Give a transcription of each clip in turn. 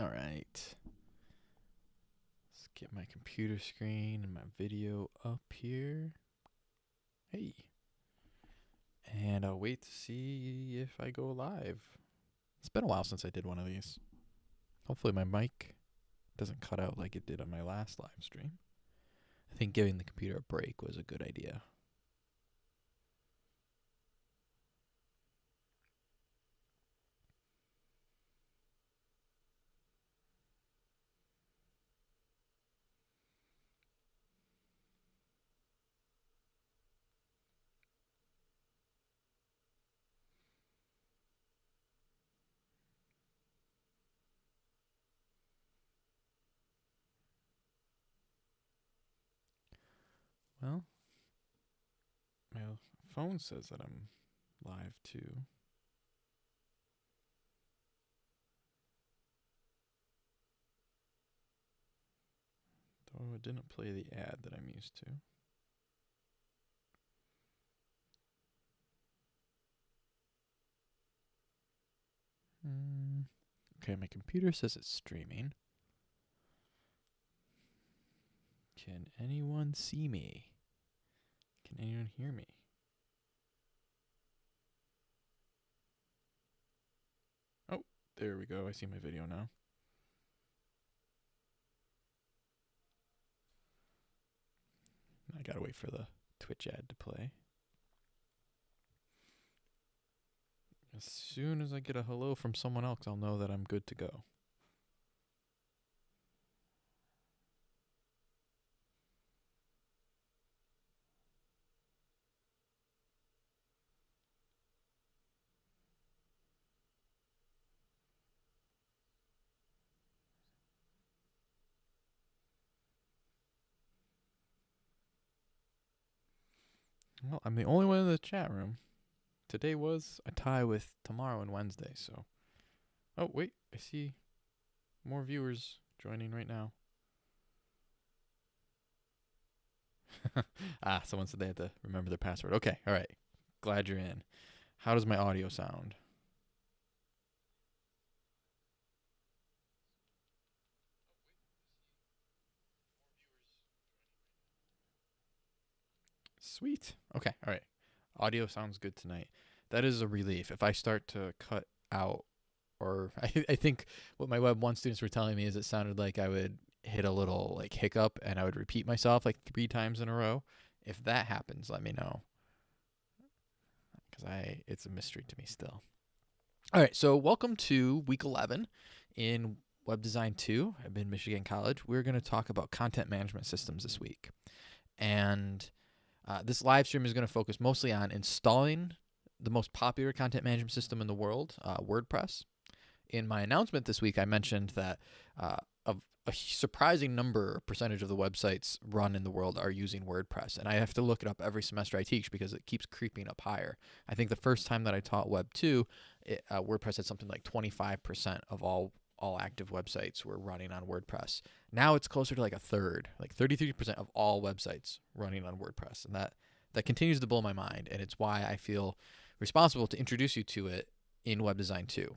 All right. Let's get my computer screen and my video up here. Hey. And I'll wait to see if I go live. It's been a while since I did one of these. Hopefully my mic doesn't cut out like it did on my last live stream. I think giving the computer a break was a good idea. Well, my phone says that I'm live too. Though it didn't play the ad that I'm used to. Mm. Okay, my computer says it's streaming. Can anyone see me? Can anyone hear me? There we go. I see my video now. I gotta wait for the Twitch ad to play. As soon as I get a hello from someone else, I'll know that I'm good to go. I'm the only one in the chat room. Today was a tie with tomorrow and Wednesday, so. Oh, wait, I see more viewers joining right now. ah, someone said they had to remember their password. Okay, all right. Glad you're in. How does my audio sound? Sweet. Okay. All right. Audio sounds good tonight. That is a relief. If I start to cut out, or I, I think what my Web 1 students were telling me is it sounded like I would hit a little like hiccup and I would repeat myself like three times in a row. If that happens, let me know. Because I, it's a mystery to me still. All right. So, welcome to week 11 in Web Design 2 at Michigan College. We're going to talk about content management systems this week. And uh, this live stream is going to focus mostly on installing the most popular content management system in the world, uh, WordPress. In my announcement this week, I mentioned that uh, a, a surprising number, percentage of the websites run in the world are using WordPress. And I have to look it up every semester I teach because it keeps creeping up higher. I think the first time that I taught Web 2, it, uh, WordPress had something like 25% of all all active websites were running on WordPress. Now it's closer to like a third, like 33% of all websites running on WordPress. And that that continues to blow my mind and it's why I feel responsible to introduce you to it in web design 2.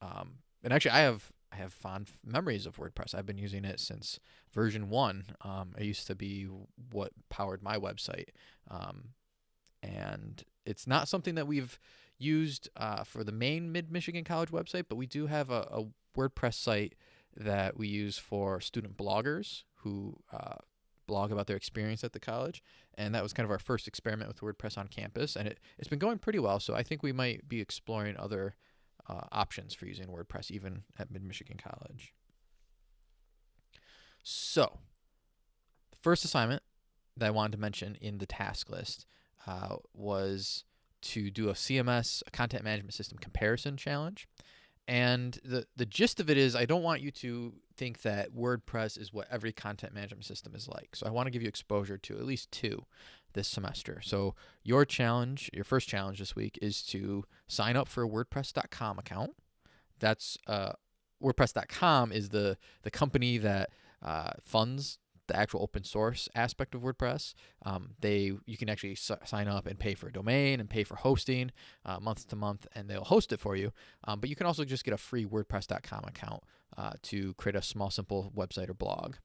Um, and actually I have I have fond memories of WordPress. I've been using it since version 1. Um, it used to be what powered my website. Um, and it's not something that we've used uh, for the main Mid Michigan College website, but we do have a, a WordPress site that we use for student bloggers who uh, blog about their experience at the college. And that was kind of our first experiment with WordPress on campus. And it, it's been going pretty well. So I think we might be exploring other uh, options for using WordPress even at Mid Michigan College. So, the first assignment that I wanted to mention in the task list uh, was to do a CMS, a content management system comparison challenge. And the, the gist of it is, I don't want you to think that WordPress is what every content management system is like. So I want to give you exposure to at least two this semester. So your challenge, your first challenge this week is to sign up for a WordPress.com account. That's uh, WordPress.com is the the company that uh, funds the actual open source aspect of WordPress. Um, they you can actually s- sign up and pay for a domain and pay for hosting uh, month to month, and they'll host it for you. Um, but you can also just get a free WordPress.com account uh, to create a small, simple website or blog.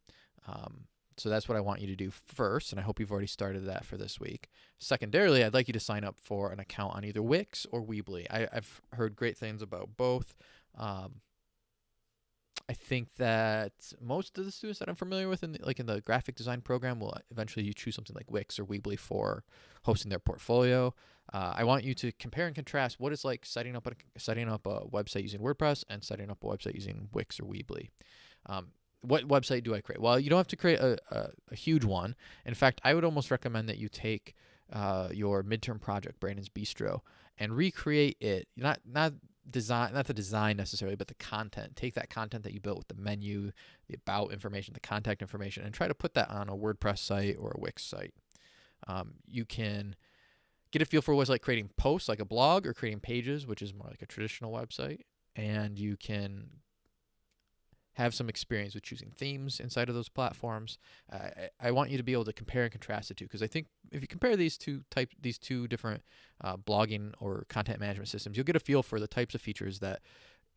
Um, so that's what I want you to do first, and I hope you've already started that for this week. Secondarily, I'd like you to sign up for an account on either Wix or Weebly. I, have heard great things about both. Um, I think that most of the students that I'm familiar with, in the, like in the graphic design program, will eventually you choose something like Wix or Weebly for hosting their portfolio. Uh, I want you to compare and contrast what it's like setting up a setting up a website using WordPress and setting up a website using Wix or Weebly. Um, what website do I create? Well, you don't have to create a, a, a huge one. In fact, I would almost recommend that you take uh, your midterm project, Brandon's Bistro, and recreate it. Not not design, not the design necessarily, but the content. Take that content that you built with the menu, the about information, the contact information, and try to put that on a WordPress site or a Wix site. Um, you can get a feel for what's like creating posts, like a blog, or creating pages, which is more like a traditional website. And you can have some experience with choosing themes inside of those platforms. Uh, I, I, want you to be able to compare and contrast the two because I think if you compare these two type these two different uh, blogging or content management systems, you'll get a feel for the types of features that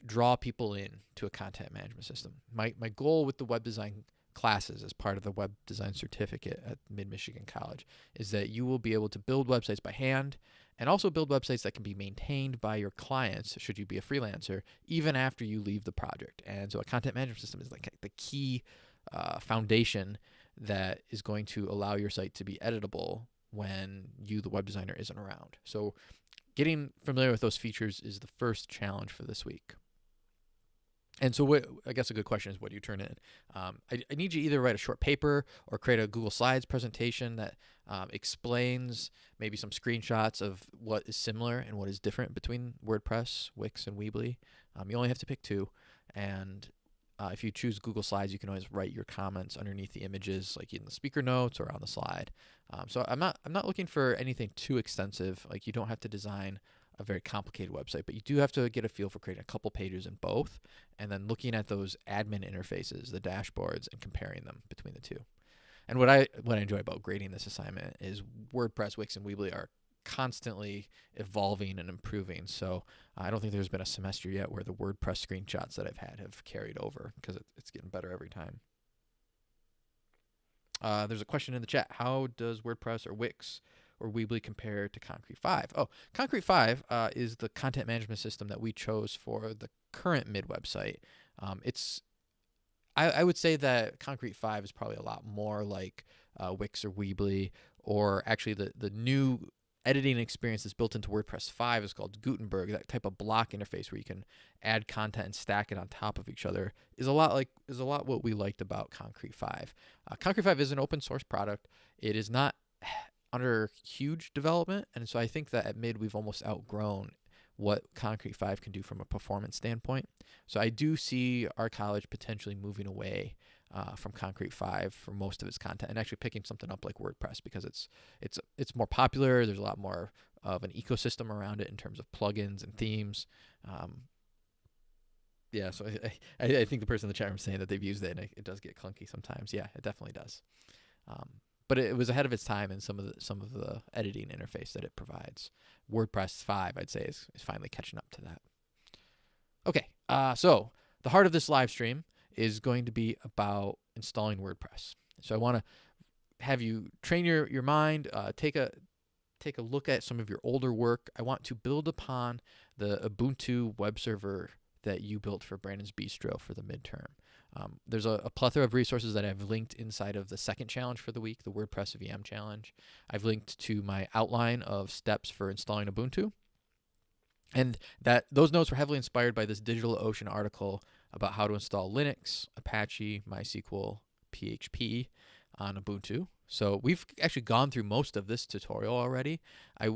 draw people in to a content management system. My my goal with the web design classes as part of the web design certificate at Mid Michigan College is that you will be able to build websites by hand and also build websites that can be maintained by your clients should you be a freelancer even after you leave the project. And so a content management system is like the key uh, foundation that is going to allow your site to be editable when you the web designer isn't around. So getting familiar with those features is the first challenge for this week and so, what I guess a good question is, what do you turn in? Um, I, I, need you either write a short paper or create a Google Slides presentation that um, explains maybe some screenshots of what is similar and what is different between WordPress, Wix, and Weebly. Um, you only have to pick two, and uh, if you choose Google Slides, you can always write your comments underneath the images, like in the speaker notes or on the slide. Um, so I'm not I'm not looking for anything too extensive. Like you don't have to design a very complicated website, but you do have to get a feel for creating a couple pages in both and then looking at those admin interfaces, the dashboards, and comparing them between the two. And what I what I enjoy about grading this assignment is WordPress, Wix, and Weebly are constantly evolving and improving. So I don't think there's been a semester yet where the WordPress screenshots that I've had have carried over because it, it's getting better every time. Uh, there's a question in the chat. How does WordPress or Wix or Weebly compare to Concrete 5? Oh, Concrete 5 uh, is the content management system that we chose for the current mid website. Um, it's I, I, would say that Concrete 5 is probably a lot more like uh, Wix or Weebly, or actually the, the new editing experience that's built into WordPress 5 is called Gutenberg. That type of block interface where you can add content and stack it on top of each other is a lot like is a lot what we liked about Concrete 5. Uh, Concrete 5 is an open source product. It is not under huge development. And so I think that at mid, we've almost outgrown what Concrete 5 can do from a performance standpoint. So I do see our college potentially moving away uh, from Concrete 5 for most of its content and actually picking something up like WordPress because it's it's it's more popular. There's a lot more of an ecosystem around it in terms of plugins and themes. Um, yeah, so I, I, I, think the person in the chat room saying that they've used it and it, it does get clunky sometimes. Yeah, it definitely does. Um, but it was ahead of its time in some of the some of the editing interface that it provides. WordPress 5, I'd say, is, is finally catching up to that. Okay, uh, so the heart of this live stream is going to be about installing WordPress. So I want to have you train your your mind, uh, take a take a look at some of your older work. I want to build upon the Ubuntu web server that you built for Brandon's Bistro for the midterm. Um, there's a, a, plethora of resources that I've linked inside of the second challenge for the week, the WordPress VM challenge. I've linked to my outline of steps for installing Ubuntu. And that those notes were heavily inspired by this DigitalOcean article about how to install Linux, Apache, MySQL, PHP on Ubuntu. So we've actually gone through most of this tutorial already. I,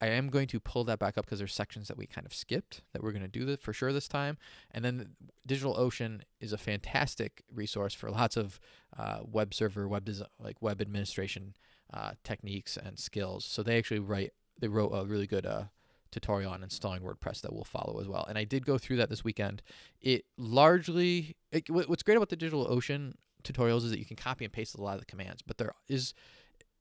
I am going to pull that back up because there's sections that we kind of skipped that we're going to do for sure this time. And then DigitalOcean is a fantastic resource for lots of uh, web server, web design, like web administration uh, techniques and skills. So they actually write, they wrote a really good uh, tutorial on installing WordPress that we'll follow as well. And I did go through that this weekend. It largely, it, what's great about the DigitalOcean tutorials is that you can copy and paste a lot of the commands, but there is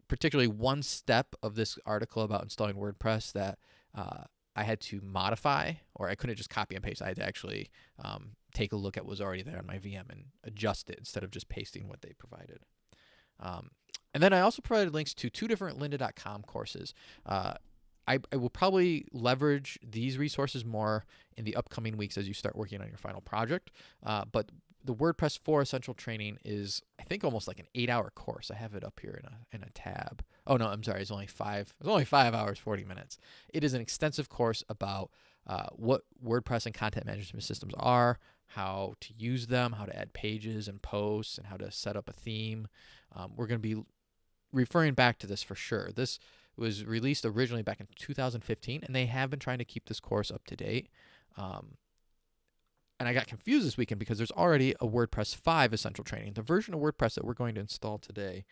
particularly one step of this article about installing WordPress that uh, I had to modify, or I couldn't just copy and paste. I had to actually um, take a look at what was already there on my VM and adjust it instead of just pasting what they provided. Um, and then I also provided links to two different lynda.com courses. Uh, I, I, will probably leverage these resources more in the upcoming weeks as you start working on your final project. Uh, but the WordPress 4 Essential Training is, I think, almost like an eight-hour course. I have it up here in a in a tab. Oh no, I'm sorry. It's only five. It's only five hours, 40 minutes. It is an extensive course about uh, what WordPress and content management systems are, how to use them, how to add pages and posts, and how to set up a theme. Um, we're going to be referring back to this for sure. This was released originally back in 2015, and they have been trying to keep this course up to date. Um, and I got confused this weekend because there's already a WordPress 5 essential training. The version of WordPress that we're going to install today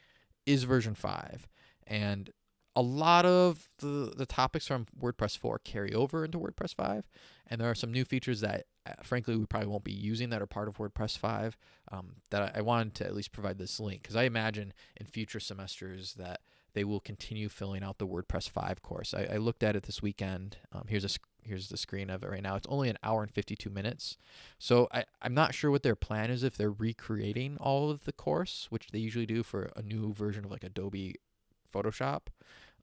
is version 5. And a lot of the, the topics from WordPress 4 carry over into WordPress 5. And there are some new features that, uh, frankly, we probably won't be using that are part of WordPress 5 um, that I, I wanted to at least provide this link because I imagine in future semesters that they will continue filling out the WordPress 5 course. I, I looked at it this weekend. Um, here's a here's the screen of it right now. It's only an hour and 52 minutes. So I, I'm not sure what their plan is if they're recreating all of the course, which they usually do for a new version of like Adobe Photoshop,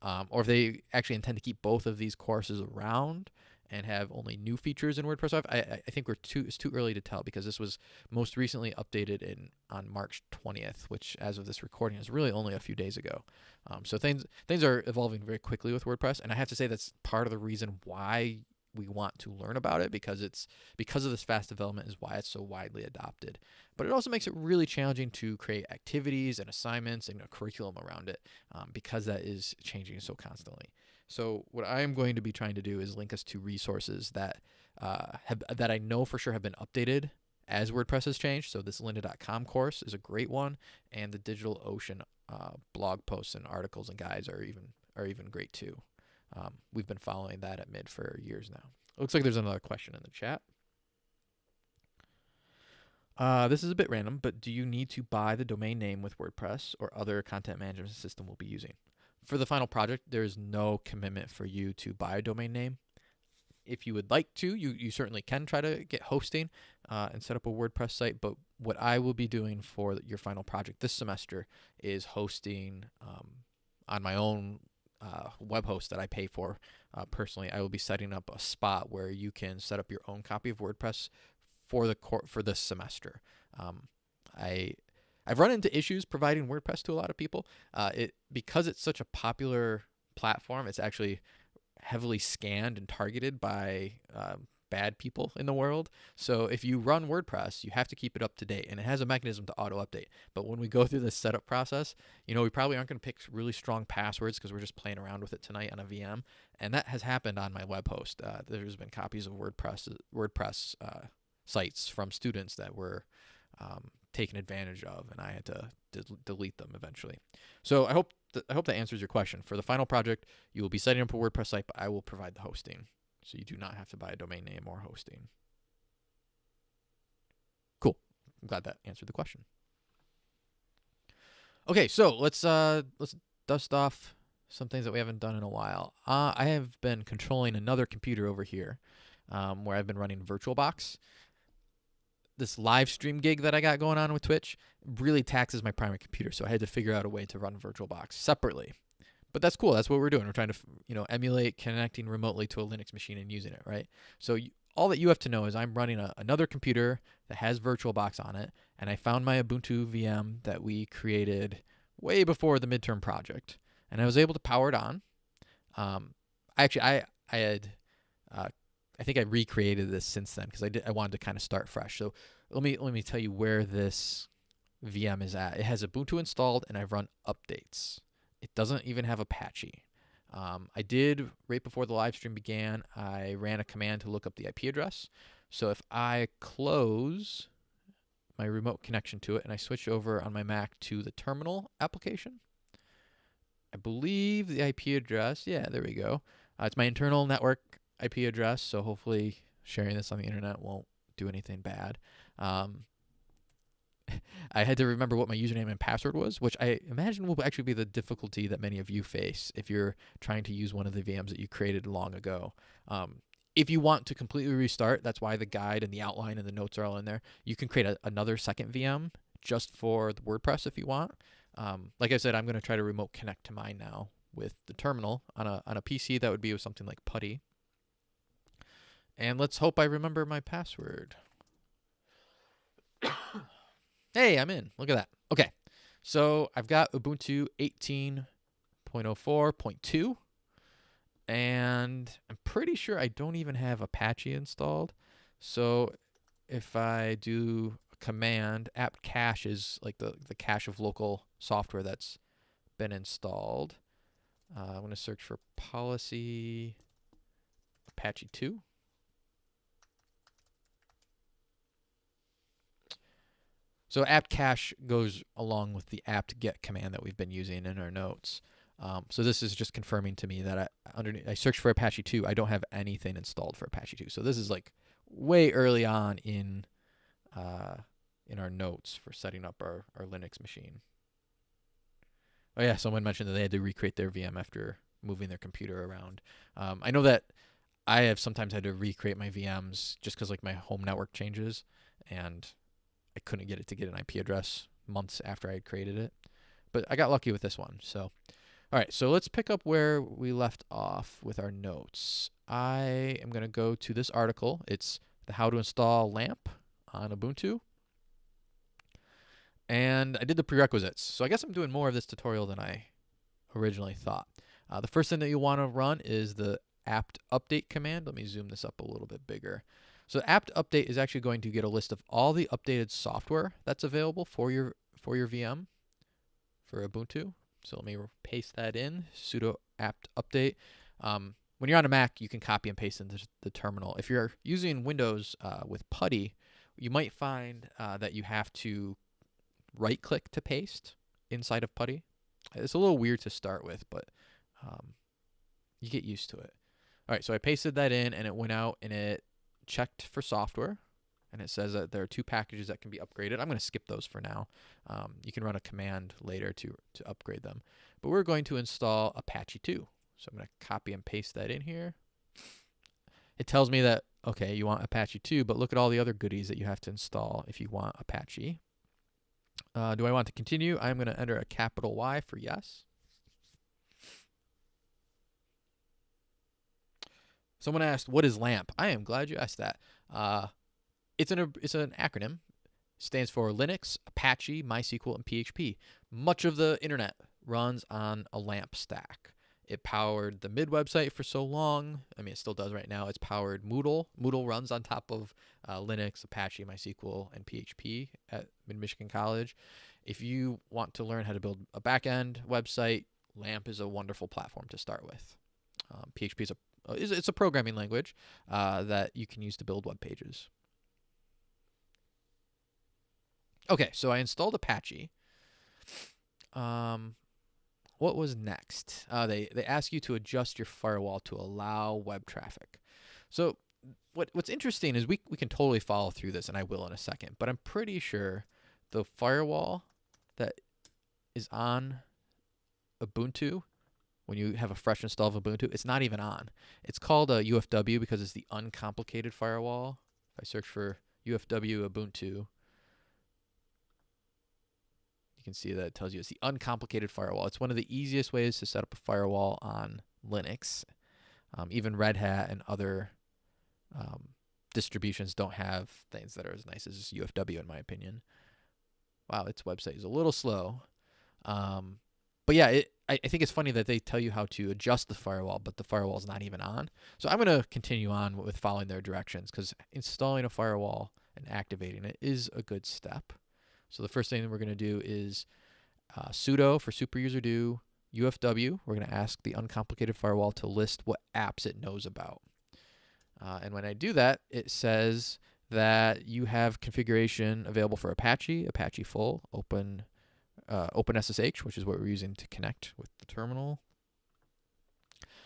um, or if they actually intend to keep both of these courses around and have only new features in WordPress 5. I, I think we're too it's too early to tell because this was most recently updated in on March 20th, which as of this recording is really only a few days ago. Um, so things things are evolving very quickly with WordPress, and I have to say that's part of the reason why we want to learn about it because it's because of this fast development is why it's so widely adopted. But it also makes it really challenging to create activities and assignments and a curriculum around it um, because that is changing so constantly. So what I am going to be trying to do is link us to resources that uh, have that I know for sure have been updated as WordPress has changed. So this lynda.com course is a great one, and the DigitalOcean uh, blog posts and articles and guides are even are even great too. Um, we've been following that at mid for years now. looks like there's another question in the chat. Uh, this is a bit random, but do you need to buy the domain name with WordPress or other content management system we'll be using? For the final project, there's no commitment for you to buy a domain name. If you would like to, you, you certainly can try to get hosting uh, and set up a WordPress site. But what I will be doing for your final project this semester is hosting um, on my own uh, web host that I pay for uh, personally. I will be setting up a spot where you can set up your own copy of WordPress for the cor- for this semester. Um, I I've run into issues providing WordPress to a lot of people. Uh, it because it's such a popular platform, it's actually heavily scanned and targeted by um, bad people in the world. So if you run WordPress, you have to keep it up to date, and it has a mechanism to auto update. But when we go through this setup process, you know we probably aren't going to pick really strong passwords because we're just playing around with it tonight on a VM, and that has happened on my web host. Uh, there's been copies of WordPress WordPress uh, sites from students that were um, taken advantage of, and I had to delete them eventually. So I hope th- I hope that answers your question. For the final project, you will be setting up a WordPress site, but I will provide the hosting, so you do not have to buy a domain name or hosting. Cool. I'm glad that answered the question. Okay, so let's uh let's dust off some things that we haven't done in a while. Uh, I have been controlling another computer over here, um, where I've been running VirtualBox this live stream gig that I got going on with Twitch really taxes my primary computer, so I had to figure out a way to run VirtualBox separately. But that's cool. That's what we're doing. We're trying to, you know, emulate connecting remotely to a Linux machine and using it, right? So you, all that you have to know is I'm running a, another computer that has VirtualBox on it, and I found my Ubuntu VM that we created way before the midterm project, and I was able to power it on. Um, I actually I I had uh, I think I recreated this since then because I did I wanted to kind of start fresh. So let me let me tell you where this VM is at. It has Ubuntu installed and I've run updates. It doesn't even have Apache. Um, I did right before the live stream began. I ran a command to look up the IP address. So if I close my remote connection to it and I switch over on my Mac to the terminal application, I believe the IP address. Yeah, there we go. Uh, it's my internal network IP address, so hopefully sharing this on the internet won't do anything bad. Um, I had to remember what my username and password was, which I imagine will actually be the difficulty that many of you face if you're trying to use one of the VMs that you created long ago. Um, if you want to completely restart, that's why the guide and the outline and the notes are all in there. You can create a, another second VM just for the WordPress if you want. Um, like I said, I'm going to try to remote connect to mine now with the terminal on a on a PC. That would be with something like Putty. And let's hope I remember my password. hey, I'm in. Look at that. Okay. So I've got Ubuntu 18.04.2 and I'm pretty sure I don't even have Apache installed. So if I do a command, apt cache is like the, the cache of local software that's been installed. Uh, I'm going to search for policy Apache 2. So apt cache goes along with the apt get command that we've been using in our notes. Um, so this is just confirming to me that I underneath I searched for Apache 2. I don't have anything installed for Apache 2. So this is like way early on in uh, in our notes for setting up our, our Linux machine. Oh yeah, someone mentioned that they had to recreate their VM after moving their computer around. Um, I know that I have sometimes had to recreate my VMs just because like my home network changes, and I couldn't get it to get an IP address months after I had created it. But I got lucky with this one. So all right, so let's pick up where we left off with our notes. I am going to go to this article. It's the how to install LAMP on Ubuntu. And I did the prerequisites. So I guess I'm doing more of this tutorial than I originally thought. Uh, the first thing that you want to run is the apt update command. Let me zoom this up a little bit bigger. So apt update is actually going to get a list of all the updated software that's available for your for your VM for Ubuntu. So let me paste that in, sudo apt update. Um, when you're on a Mac, you can copy and paste into the terminal. If you're using Windows uh, with Putty, you might find uh, that you have to right click to paste inside of Putty. It's a little weird to start with, but um, you get used to it. All right, so I pasted that in and it went out and it checked for software and it says that there are two packages that can be upgraded. I'm going to skip those for now. Um, you can run a command later to, to upgrade them. But we're going to install Apache 2. So I'm going to copy and paste that in here. It tells me that, okay, you want Apache 2, but look at all the other goodies that you have to install if you want Apache. Uh, do I want to continue? I'm going to enter a capital Y for yes. Someone asked, what is LAMP? I am glad you asked that. Uh, it's an it's an acronym. Stands for Linux, Apache, MySQL, and PHP. Much of the internet runs on a LAMP stack. It powered the Mid website for so long. I mean, it still does right now. It's powered Moodle. Moodle runs on top of uh, Linux, Apache, MySQL, and PHP at Mid Michigan College. If you want to learn how to build a backend website, LAMP is a wonderful platform to start with. Um, PHP is a it's a programming language uh, that you can use to build web pages. Okay, so I installed Apache. Um, what was next? Uh, they they ask you to adjust your firewall to allow web traffic. So what what's interesting is we we can totally follow through this, and I will in a second. But I'm pretty sure the firewall that is on Ubuntu when you have a fresh install of Ubuntu, it's not even on. It's called a UFW because it's the uncomplicated firewall. If I search for UFW Ubuntu, you can see that it tells you it's the uncomplicated firewall. It's one of the easiest ways to set up a firewall on Linux. Um, even Red Hat and other um, distributions don't have things that are as nice as UFW, in my opinion. Wow, its website is a little slow. Um, but yeah, it, I, I think it's funny that they tell you how to adjust the firewall, but the firewall is not even on. So I'm going to continue on with following their directions because installing a firewall and activating it is a good step. So the first thing that we're going to do is uh, sudo for superuserdo UFW. We're going to ask the uncomplicated firewall to list what apps it knows about. Uh, and when I do that, it says that you have configuration available for Apache, Apache Full, Open, uh, OpenSSH, which is what we're using to connect with the terminal.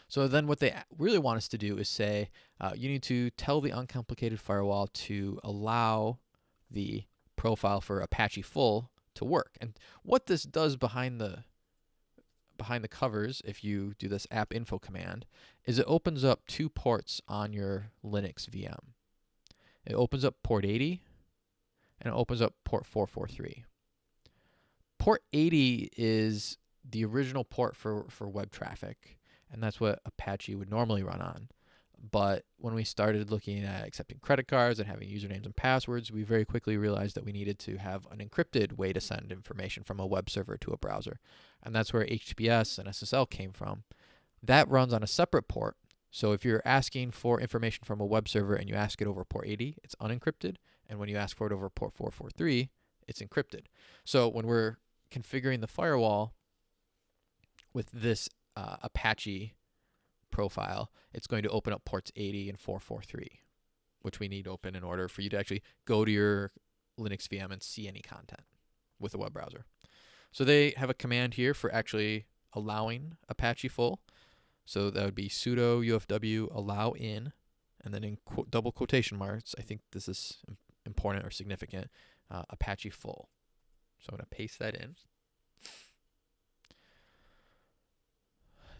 So then what they really want us to do is say, uh, you need to tell the uncomplicated firewall to allow the profile for Apache Full to work. And what this does behind the behind the covers, if you do this app info command, is it opens up two ports on your Linux VM. It opens up port 80 and it opens up port 443. Port 80 is the original port for, for web traffic, and that's what Apache would normally run on. But when we started looking at accepting credit cards and having usernames and passwords, we very quickly realized that we needed to have an encrypted way to send information from a web server to a browser. And that's where HTTPS and SSL came from. That runs on a separate port. So if you're asking for information from a web server and you ask it over port 80, it's unencrypted. And when you ask for it over port 443, it's encrypted. So when we're configuring the firewall with this uh, Apache profile, it's going to open up ports 80 and 443, which we need open in order for you to actually go to your Linux VM and see any content with a web browser. So they have a command here for actually allowing Apache full. So that would be sudo ufw allow in, and then in qu double quotation marks, I think this is important or significant, uh, Apache full. So I'm going to paste that in.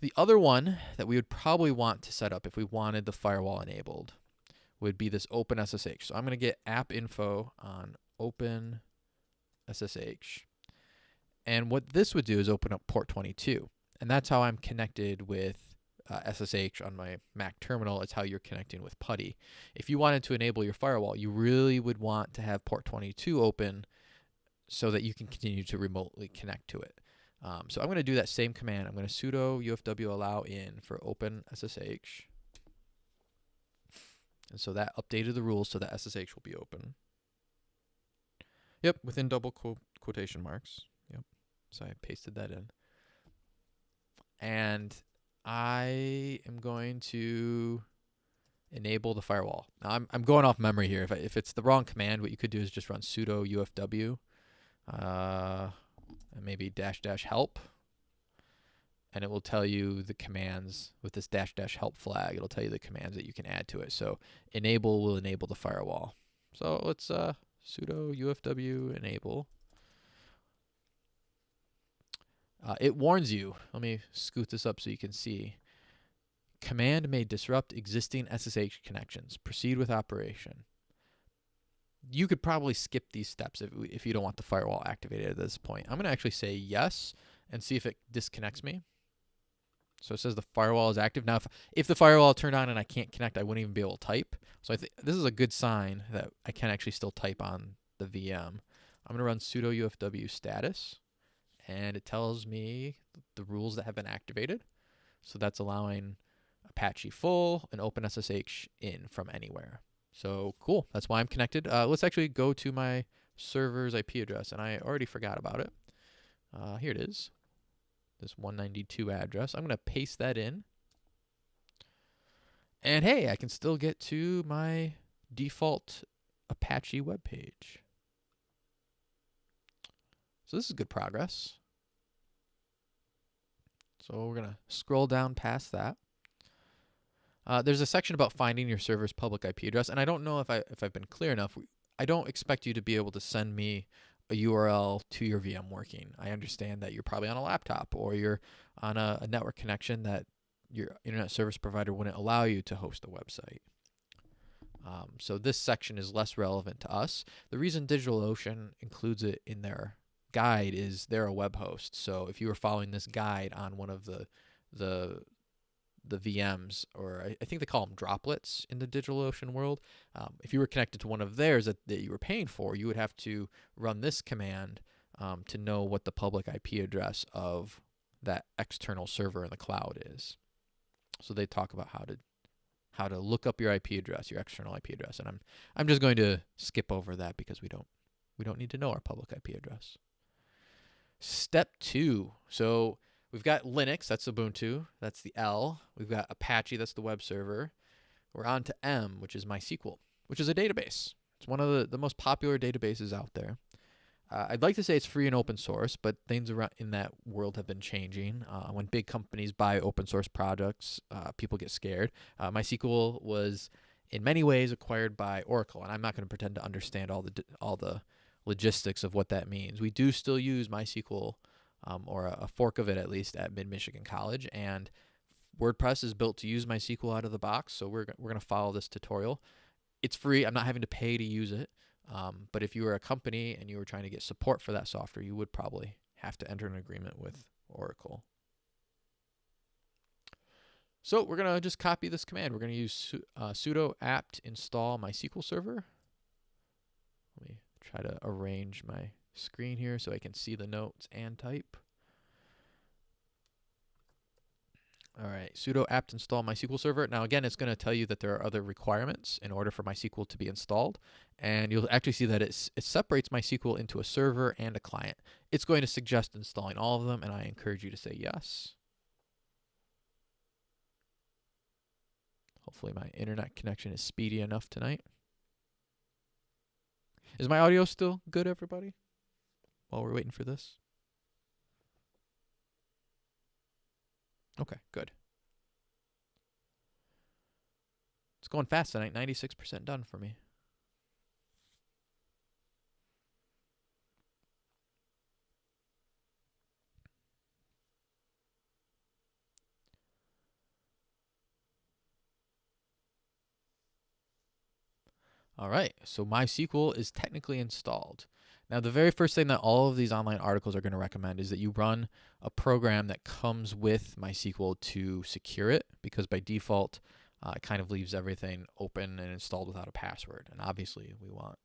The other one that we would probably want to set up if we wanted the firewall enabled would be this OpenSSH. So I'm going to get app info on OpenSSH. And what this would do is open up port 22. And that's how I'm connected with uh, SSH on my Mac terminal. It's how you're connecting with PuTTY. If you wanted to enable your firewall, you really would want to have port 22 open so that you can continue to remotely connect to it. Um, so I'm going to do that same command. I'm going to sudo ufw allow in for open SSH. And so that updated the rules so that SSH will be open. Yep, within double quote quotation marks. Yep. So I pasted that in. And I am going to enable the firewall. Now I'm, I'm going off memory here. If, I, if it's the wrong command, what you could do is just run sudo ufw. Uh, and maybe dash dash help. And it will tell you the commands with this dash dash help flag. It'll tell you the commands that you can add to it. So enable will enable the firewall. So let's uh, sudo ufw enable. Uh, it warns you. Let me scoot this up so you can see. Command may disrupt existing ssh connections. Proceed with operation you could probably skip these steps if, if you don't want the firewall activated at this point. I'm going to actually say yes and see if it disconnects me. So it says the firewall is active. Now, if, if the firewall turned on and I can't connect, I wouldn't even be able to type. So I think this is a good sign that I can actually still type on the VM. I'm going to run sudo ufw status, and it tells me the rules that have been activated. So that's allowing Apache full and OpenSSH in from anywhere. So cool. That's why I'm connected. Uh, let's actually go to my server's IP address, and I already forgot about it. Uh, here it is, this 192 address. I'm going to paste that in. And hey, I can still get to my default Apache web page. So this is good progress. So we're going to scroll down past that. Uh, there's a section about finding your server's public IP address, and I don't know if I if I've been clear enough. I don't expect you to be able to send me a URL to your VM working. I understand that you're probably on a laptop or you're on a, a network connection that your internet service provider wouldn't allow you to host a website. Um, so this section is less relevant to us. The reason DigitalOcean includes it in their guide is they're a web host. So if you were following this guide on one of the the the VMs, or I, I, think they call them droplets in the DigitalOcean world. Um, if you were connected to one of theirs that, that you were paying for, you would have to run this command um, to know what the public IP address of that external server in the cloud is. So they talk about how to how to look up your IP address, your external IP address, and I'm I'm just going to skip over that because we don't we don't need to know our public IP address. Step two. So We've got Linux, that's Ubuntu, that's the L. We've got Apache, that's the web server. We're on to M, which is MySQL, which is a database. It's one of the, the most popular databases out there. Uh, I'd like to say it's free and open source, but things around in that world have been changing. Uh, when big companies buy open source projects, uh, people get scared. Uh, MySQL was, in many ways, acquired by Oracle, and I'm not going to pretend to understand all the all the logistics of what that means. We do still use MySQL um, or a, a fork of it at least at Mid Michigan College, and WordPress is built to use MySQL out of the box. So we're we're gonna follow this tutorial. It's free. I'm not having to pay to use it. Um, but if you were a company and you were trying to get support for that software, you would probably have to enter an agreement with Oracle. So we're going to just copy this command. We're going to use uh, sudo apt install MySQL server. Let me try to arrange my screen here so I can see the notes and type. All right, sudo apt install MySQL server. Now again, it's going to tell you that there are other requirements in order for MySQL to be installed. And you'll actually see that it separates MySQL into a server and a client. It's going to suggest installing all of them, and I encourage you to say yes. Hopefully my internet connection is speedy enough tonight. Is my audio still good, everybody? While we're waiting for this? Okay, good. It's going fast tonight. 96% done for me. All right, so MySQL is technically installed. Now, the very first thing that all of these online articles are going to recommend is that you run a program that comes with MySQL to secure it, because by default, uh, it kind of leaves everything open and installed without a password. And obviously, we want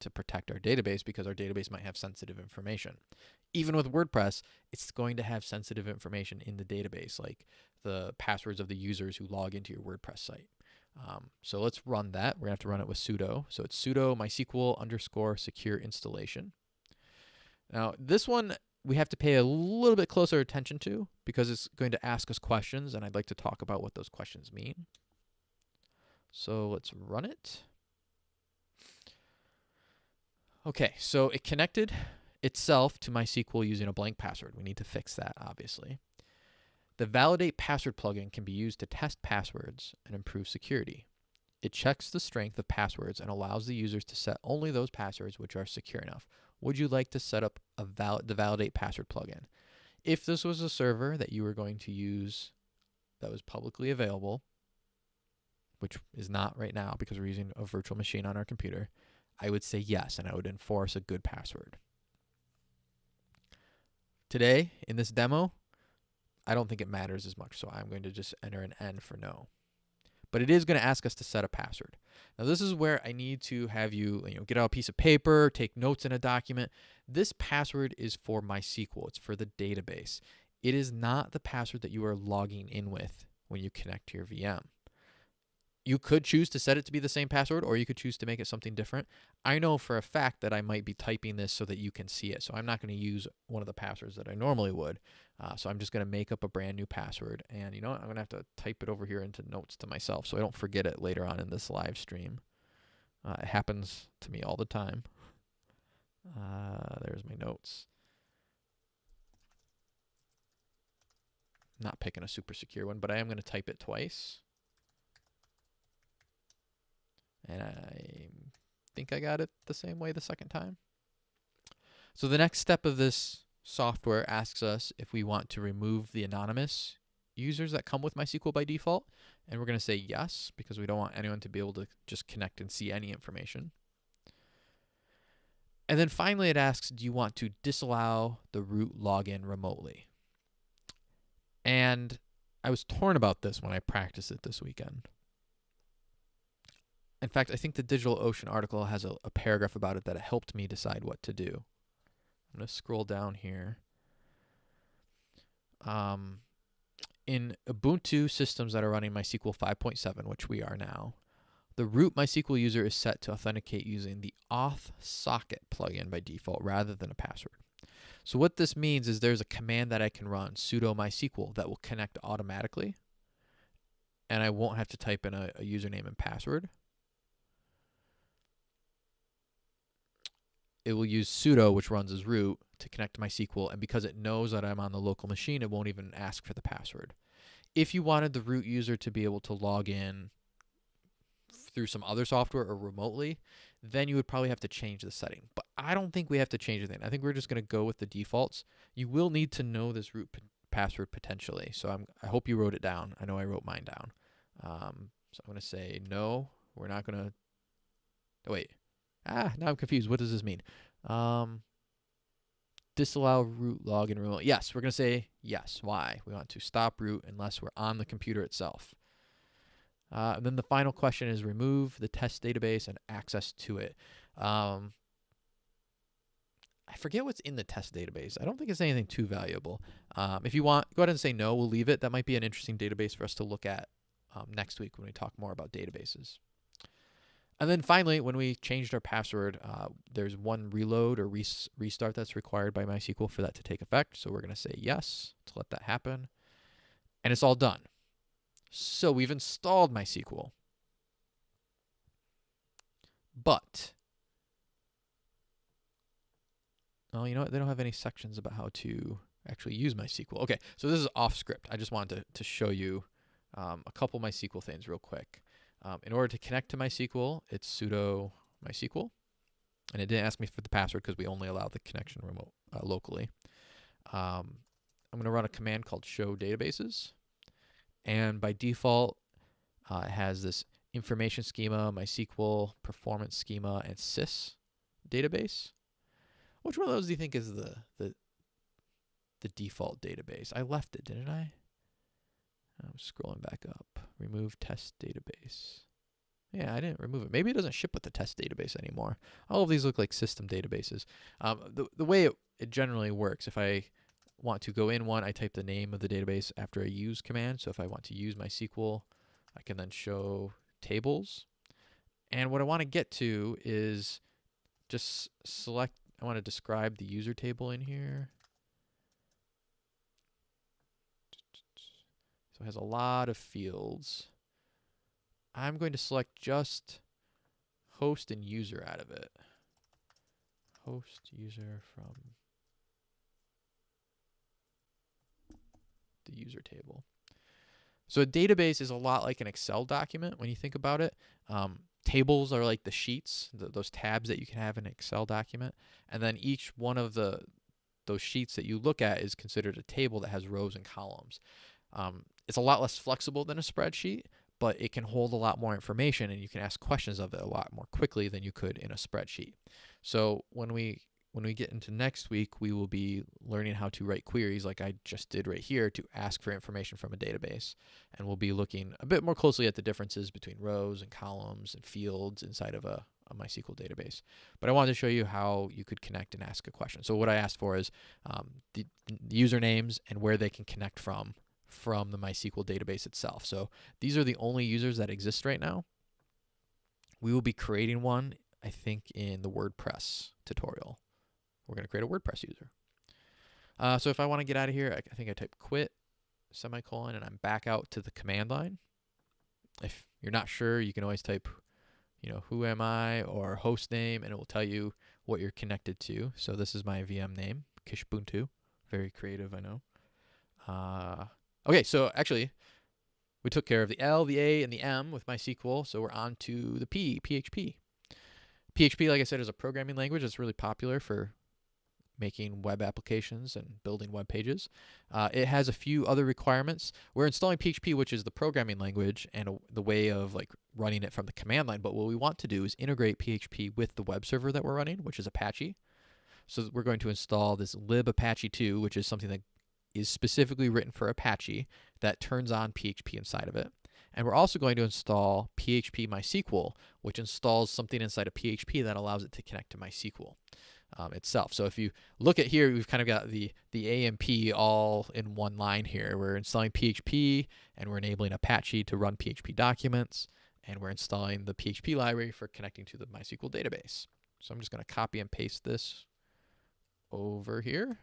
to protect our database because our database might have sensitive information. Even with WordPress, it's going to have sensitive information in the database, like the passwords of the users who log into your WordPress site. Um, so let's run that. We're going to have to run it with sudo. So it's sudo mysql underscore secure installation. Now, this one we have to pay a little bit closer attention to because it's going to ask us questions, and I'd like to talk about what those questions mean. So let's run it. Okay, so it connected itself to MySQL using a blank password. We need to fix that, obviously. The Validate Password plugin can be used to test passwords and improve security. It checks the strength of passwords and allows the users to set only those passwords which are secure enough. Would you like to set up a val the Validate Password plugin? If this was a server that you were going to use that was publicly available, which is not right now because we're using a virtual machine on our computer, I would say yes, and I would enforce a good password. Today, in this demo, I don't think it matters as much, so I'm going to just enter an N for no. But it is going to ask us to set a password. Now this is where I need to have you, you know, get out a piece of paper, take notes in a document. This password is for MySQL. It's for the database. It is not the password that you are logging in with when you connect to your VM. You could choose to set it to be the same password or you could choose to make it something different. I know for a fact that I might be typing this so that you can see it. So I'm not going to use one of the passwords that I normally would. Uh, so I'm just going to make up a brand new password. And you know what? I'm going to have to type it over here into notes to myself so I don't forget it later on in this live stream. Uh, it happens to me all the time. Uh, there's my notes. Not picking a super secure one, but I am going to type it twice. And I think I got it the same way the second time. So the next step of this software asks us if we want to remove the anonymous users that come with MySQL by default. And we're going to say yes, because we don't want anyone to be able to just connect and see any information. And then finally it asks, do you want to disallow the root login remotely? And I was torn about this when I practiced it this weekend. In fact, I think the DigitalOcean article has a, a paragraph about it that helped me decide what to do. I'm going to scroll down here. Um, in Ubuntu systems that are running MySQL 5.7, which we are now, the root MySQL user is set to authenticate using the auth socket plugin by default rather than a password. So what this means is there's a command that I can run, sudo MySQL, that will connect automatically. And I won't have to type in a, a username and password. It will use sudo, which runs as root, to connect to MySQL. And because it knows that I'm on the local machine, it won't even ask for the password. If you wanted the root user to be able to log in through some other software or remotely, then you would probably have to change the setting. But I don't think we have to change anything. I think we're just going to go with the defaults. You will need to know this root password potentially. So I'm, I hope you wrote it down. I know I wrote mine down. Um, so I'm going to say no, we're not going to, oh, wait. Ah, now I'm confused. What does this mean? Um, disallow root login remote. Yes, we're going to say yes. Why? We want to stop root unless we're on the computer itself. Uh, and then the final question is remove the test database and access to it. Um, I forget what's in the test database. I don't think it's anything too valuable. Um, if you want, go ahead and say no. We'll leave it. That might be an interesting database for us to look at um, next week when we talk more about databases. And then finally, when we changed our password, uh, there's one reload or res restart that's required by MySQL for that to take effect. So we're going to say yes to let that happen. And it's all done. So we've installed MySQL. But, oh, you know what? They don't have any sections about how to actually use MySQL. Okay, so this is off script. I just wanted to, to show you um, a couple MySQL things real quick. Um, in order to connect to MySQL, it's sudo MySQL. And it didn't ask me for the password because we only allow the connection remote uh, locally. Um, I'm going to run a command called show databases. And by default, uh, it has this information schema, MySQL, performance schema, and sys database. Which one of those do you think is the, the, the default database? I left it, didn't I? I'm scrolling back up. Remove test database. Yeah, I didn't remove it. Maybe it doesn't ship with the test database anymore. All of these look like system databases. Um, the, the way it, it generally works, if I want to go in one, I type the name of the database after a use command. So if I want to use my MySQL, I can then show tables. And what I want to get to is just select, I want to describe the user table in here. So it has a lot of fields. I'm going to select just host and user out of it. Host user from the user table. So a database is a lot like an Excel document when you think about it. Um, tables are like the sheets, those tabs that you can have in an Excel document. And then each one of the those sheets that you look at is considered a table that has rows and columns. Um, it's a lot less flexible than a spreadsheet, but it can hold a lot more information and you can ask questions of it a lot more quickly than you could in a spreadsheet. So when we when we get into next week, we will be learning how to write queries like I just did right here to ask for information from a database. And we'll be looking a bit more closely at the differences between rows and columns and fields inside of a, a MySQL database. But I wanted to show you how you could connect and ask a question. So what I asked for is um, the, the usernames and where they can connect from from the MySQL database itself. So these are the only users that exist right now. We will be creating one, I think, in the WordPress tutorial. We're going to create a WordPress user. Uh, so if I want to get out of here, I, I think I type quit, semicolon, and I'm back out to the command line. If you're not sure, you can always type, you know, who am I or host name, and it will tell you what you're connected to. So this is my VM name, Kishbuntu. Very creative, I know. Uh, Okay, so actually, we took care of the L, the A, and the M with MySQL, so we're on to the P, PHP. PHP, like I said, is a programming language that's really popular for making web applications and building web pages. Uh, it has a few other requirements. We're installing PHP, which is the programming language and a, the way of like running it from the command line. But what we want to do is integrate PHP with the web server that we're running, which is Apache. So we're going to install this lib Apache 2, which is something that is specifically written for Apache that turns on PHP inside of it. And we're also going to install PHP MySQL, which installs something inside of PHP that allows it to connect to MySQL um, itself. So if you look at here, we've kind of got the, the AMP all in one line here. We're installing PHP and we're enabling Apache to run PHP documents. And we're installing the PHP library for connecting to the MySQL database. So I'm just going to copy and paste this over here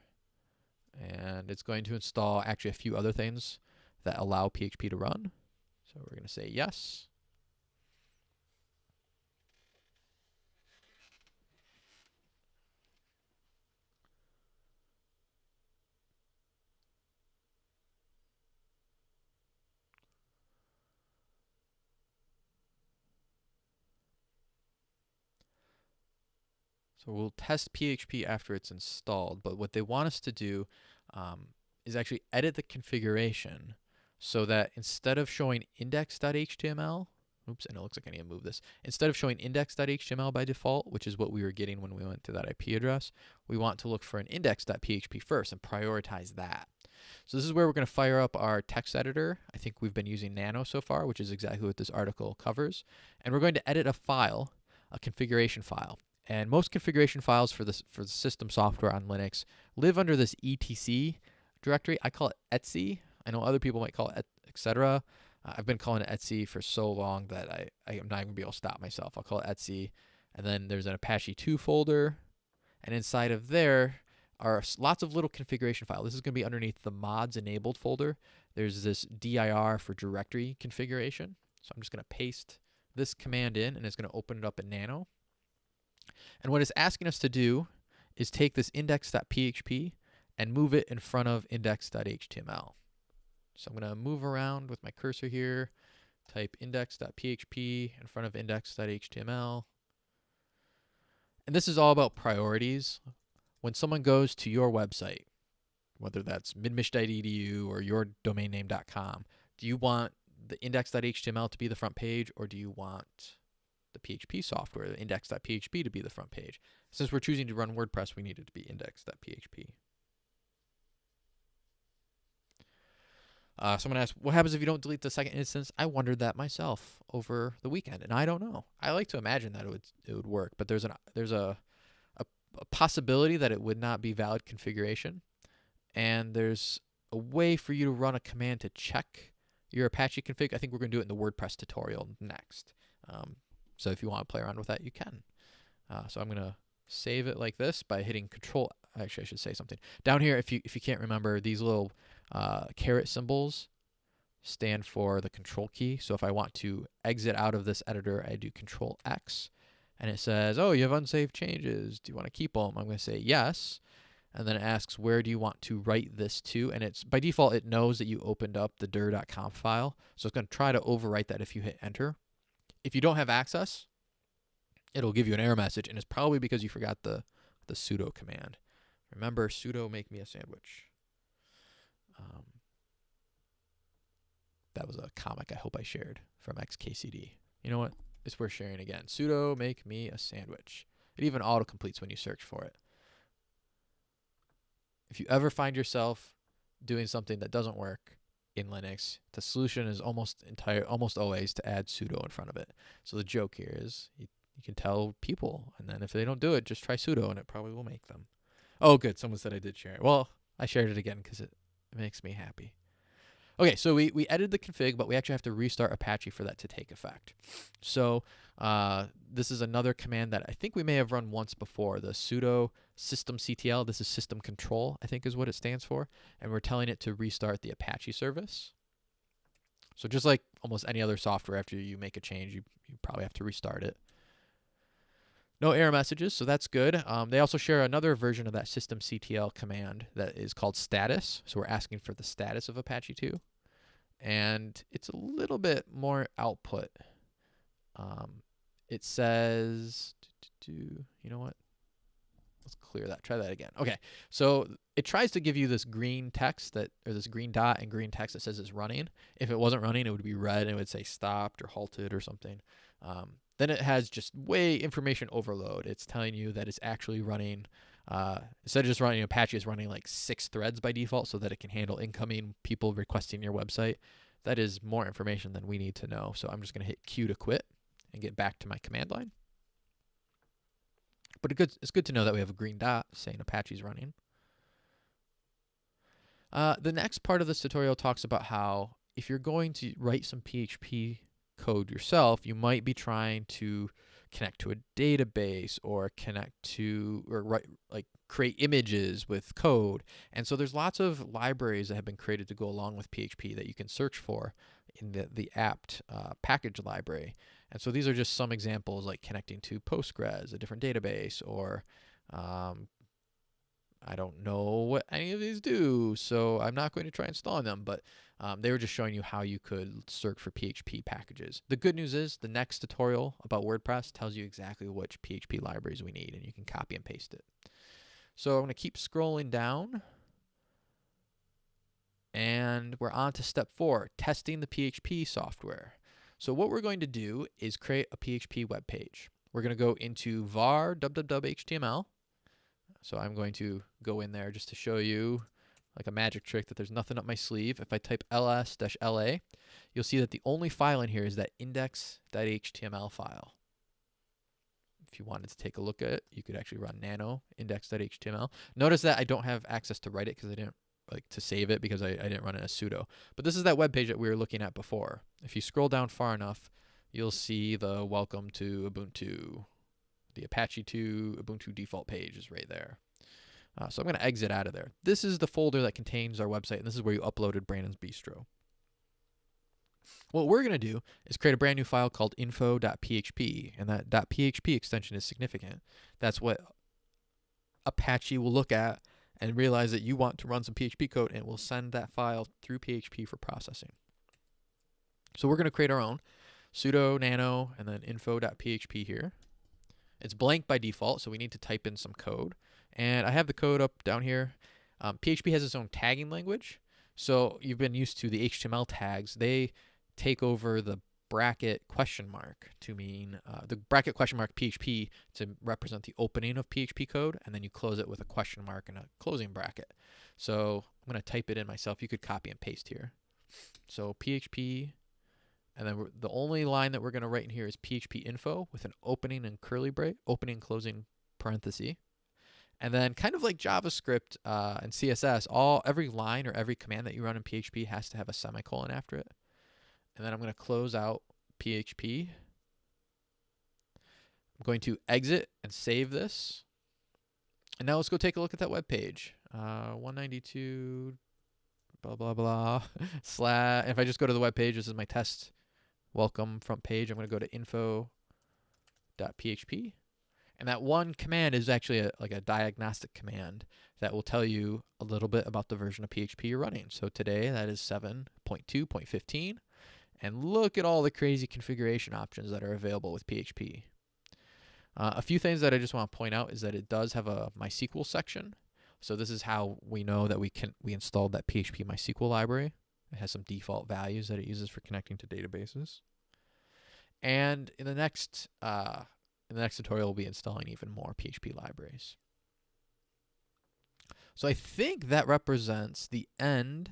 and it's going to install actually a few other things that allow PHP to run. So we're going to say yes. So we'll test PHP after it's installed, but what they want us to do um, is actually edit the configuration so that instead of showing index.html, oops, and it looks like I need to move this. Instead of showing index.html by default, which is what we were getting when we went to that IP address, we want to look for an index.php first and prioritize that. So this is where we're going to fire up our text editor. I think we've been using Nano so far, which is exactly what this article covers. And we're going to edit a file, a configuration file. And most configuration files for this for the system software on Linux live under this etc directory. I call it etc. I know other people might call it etc. Uh, I've been calling it etc for so long that I, I am not even to be able to stop myself. I'll call it etc. And then there's an Apache 2 folder. And inside of there are lots of little configuration files. This is going to be underneath the mods enabled folder. There's this dir for directory configuration. So I'm just going to paste this command in and it's going to open it up in Nano. And what it's asking us to do is take this index.php and move it in front of index.html. So I'm going to move around with my cursor here, type index.php in front of index.html. And this is all about priorities. When someone goes to your website, whether that's midmich.edu or your domain name.com, do you want the index.html to be the front page or do you want the PHP software, index.php to be the front page? Since we're choosing to run WordPress, we need it to be index.php. Uh, someone asked, "What happens if you don't delete the second instance?" I wondered that myself over the weekend, and I don't know. I like to imagine that it would it would work, but there's an there's a, a, a possibility that it would not be valid configuration, and there's a way for you to run a command to check your Apache config. I think we're going to do it in the WordPress tutorial next. Um, so if you want to play around with that, you can. Uh, so I'm going to save it like this by hitting Control. Actually, I should say something down here. If you if you can't remember these little uh, caret symbols stand for the control key. So if I want to exit out of this editor, I do control X and it says, oh, you have unsaved changes. Do you want to keep them? I'm going to say yes. And then it asks, where do you want to write this to? And it's by default, it knows that you opened up the dir.conf file. So it's going to try to overwrite that if you hit enter. If you don't have access, it'll give you an error message. And it's probably because you forgot the, the sudo command. Remember, sudo make me a sandwich. Um, that was a comic I hope I shared from XKCD. You know what? It's worth sharing again. Sudo make me a sandwich. It even auto completes when you search for it. If you ever find yourself doing something that doesn't work in Linux, the solution is almost entire almost always to add sudo in front of it. So the joke here is you, you can tell people, and then if they don't do it, just try sudo, and it probably will make them. Oh, good. Someone said I did share it. Well, I shared it again because it it makes me happy. Okay, so we, we edited the config, but we actually have to restart Apache for that to take effect. So uh, this is another command that I think we may have run once before, the sudo systemctl. This is system control, I think is what it stands for. And we're telling it to restart the Apache service. So just like almost any other software, after you make a change, you, you probably have to restart it. No error messages, so that's good. Um, they also share another version of that systemctl command that is called status. So we're asking for the status of Apache 2. And it's a little bit more output. Um, it says, you know what? Let's clear that. Try that again. Okay. So it tries to give you this green text that, or this green dot and green text that says it's running. If it wasn't running, it would be red and it would say stopped or halted or something. Um, then it has just way information overload. It's telling you that it's actually running, uh, instead of just running Apache, it's running like six threads by default so that it can handle incoming people requesting your website. That is more information than we need to know. So I'm just going to hit Q to quit and get back to my command line. But it good, it's good to know that we have a green dot saying Apache's running. Uh, the next part of this tutorial talks about how if you're going to write some PHP code yourself, you might be trying to connect to a database or connect to or write like create images with code. And so there's lots of libraries that have been created to go along with PHP that you can search for in the the apt uh, package library. And so these are just some examples like connecting to Postgres, a different database, or um, I don't know what any of these do, so I'm not going to try installing them, but um, they were just showing you how you could search for PHP packages. The good news is the next tutorial about WordPress tells you exactly which PHP libraries we need, and you can copy and paste it. So I'm going to keep scrolling down. And we're on to step four, testing the PHP software. So what we're going to do is create a PHP web page. We're going to go into var www.html. So I'm going to go in there just to show you like a magic trick that there's nothing up my sleeve. If I type ls-la, you'll see that the only file in here is that index.html file. If you wanted to take a look at it, you could actually run nano index.html. Notice that I don't have access to write it because I didn't like to save it because I, I didn't run it as sudo. But this is that web page that we were looking at before. If you scroll down far enough, you'll see the welcome to Ubuntu. The Apache 2 Ubuntu default page is right there. Uh, so I'm going to exit out of there. This is the folder that contains our website, and this is where you uploaded Brandon's Bistro. What we're going to do is create a brand new file called info.php, and that .php extension is significant. That's what Apache will look at and realize that you want to run some PHP code, and it will send that file through PHP for processing. So we're going to create our own sudo nano and then info.php here. It's blank by default, so we need to type in some code. And I have the code up down here. Um, PHP has its own tagging language. So you've been used to the HTML tags. They take over the bracket question mark to mean uh, the bracket question mark PHP to represent the opening of PHP code, and then you close it with a question mark and a closing bracket. So I'm going to type it in myself. You could copy and paste here. So PHP, and then the only line that we're going to write in here is PHP info with an opening and curly bracket, opening and closing parenthesis. And then kind of like JavaScript uh, and CSS, all every line or every command that you run in PHP has to have a semicolon after it. And then I'm going to close out PHP. I'm going to exit and save this. And now let's go take a look at that web page. Uh, 192 blah blah blah slash if I just go to the web page, this is my test welcome front page. I'm going to go to info.php and that one command is actually a, like a diagnostic command that will tell you a little bit about the version of PHP you're running. So today that is 7.2.15. And look at all the crazy configuration options that are available with PHP. Uh, a few things that I just want to point out is that it does have a MySQL section. So this is how we know that we can we installed that PHP MySQL library. It has some default values that it uses for connecting to databases. And in the next uh, in the next tutorial, we'll be installing even more PHP libraries. So I think that represents the end.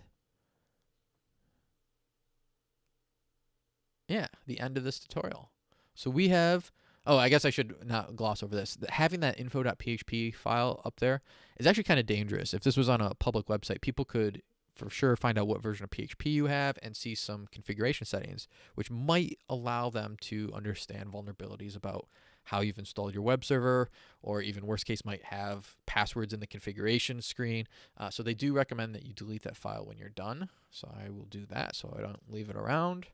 Yeah, the end of this tutorial. So we have, oh, I guess I should not gloss over this. Having that info.php file up there is actually kind of dangerous. If this was on a public website, people could for sure find out what version of PHP you have and see some configuration settings, which might allow them to understand vulnerabilities about how you've installed your web server, or even worst case might have passwords in the configuration screen. Uh, so they do recommend that you delete that file when you're done. So I will do that so I don't leave it around.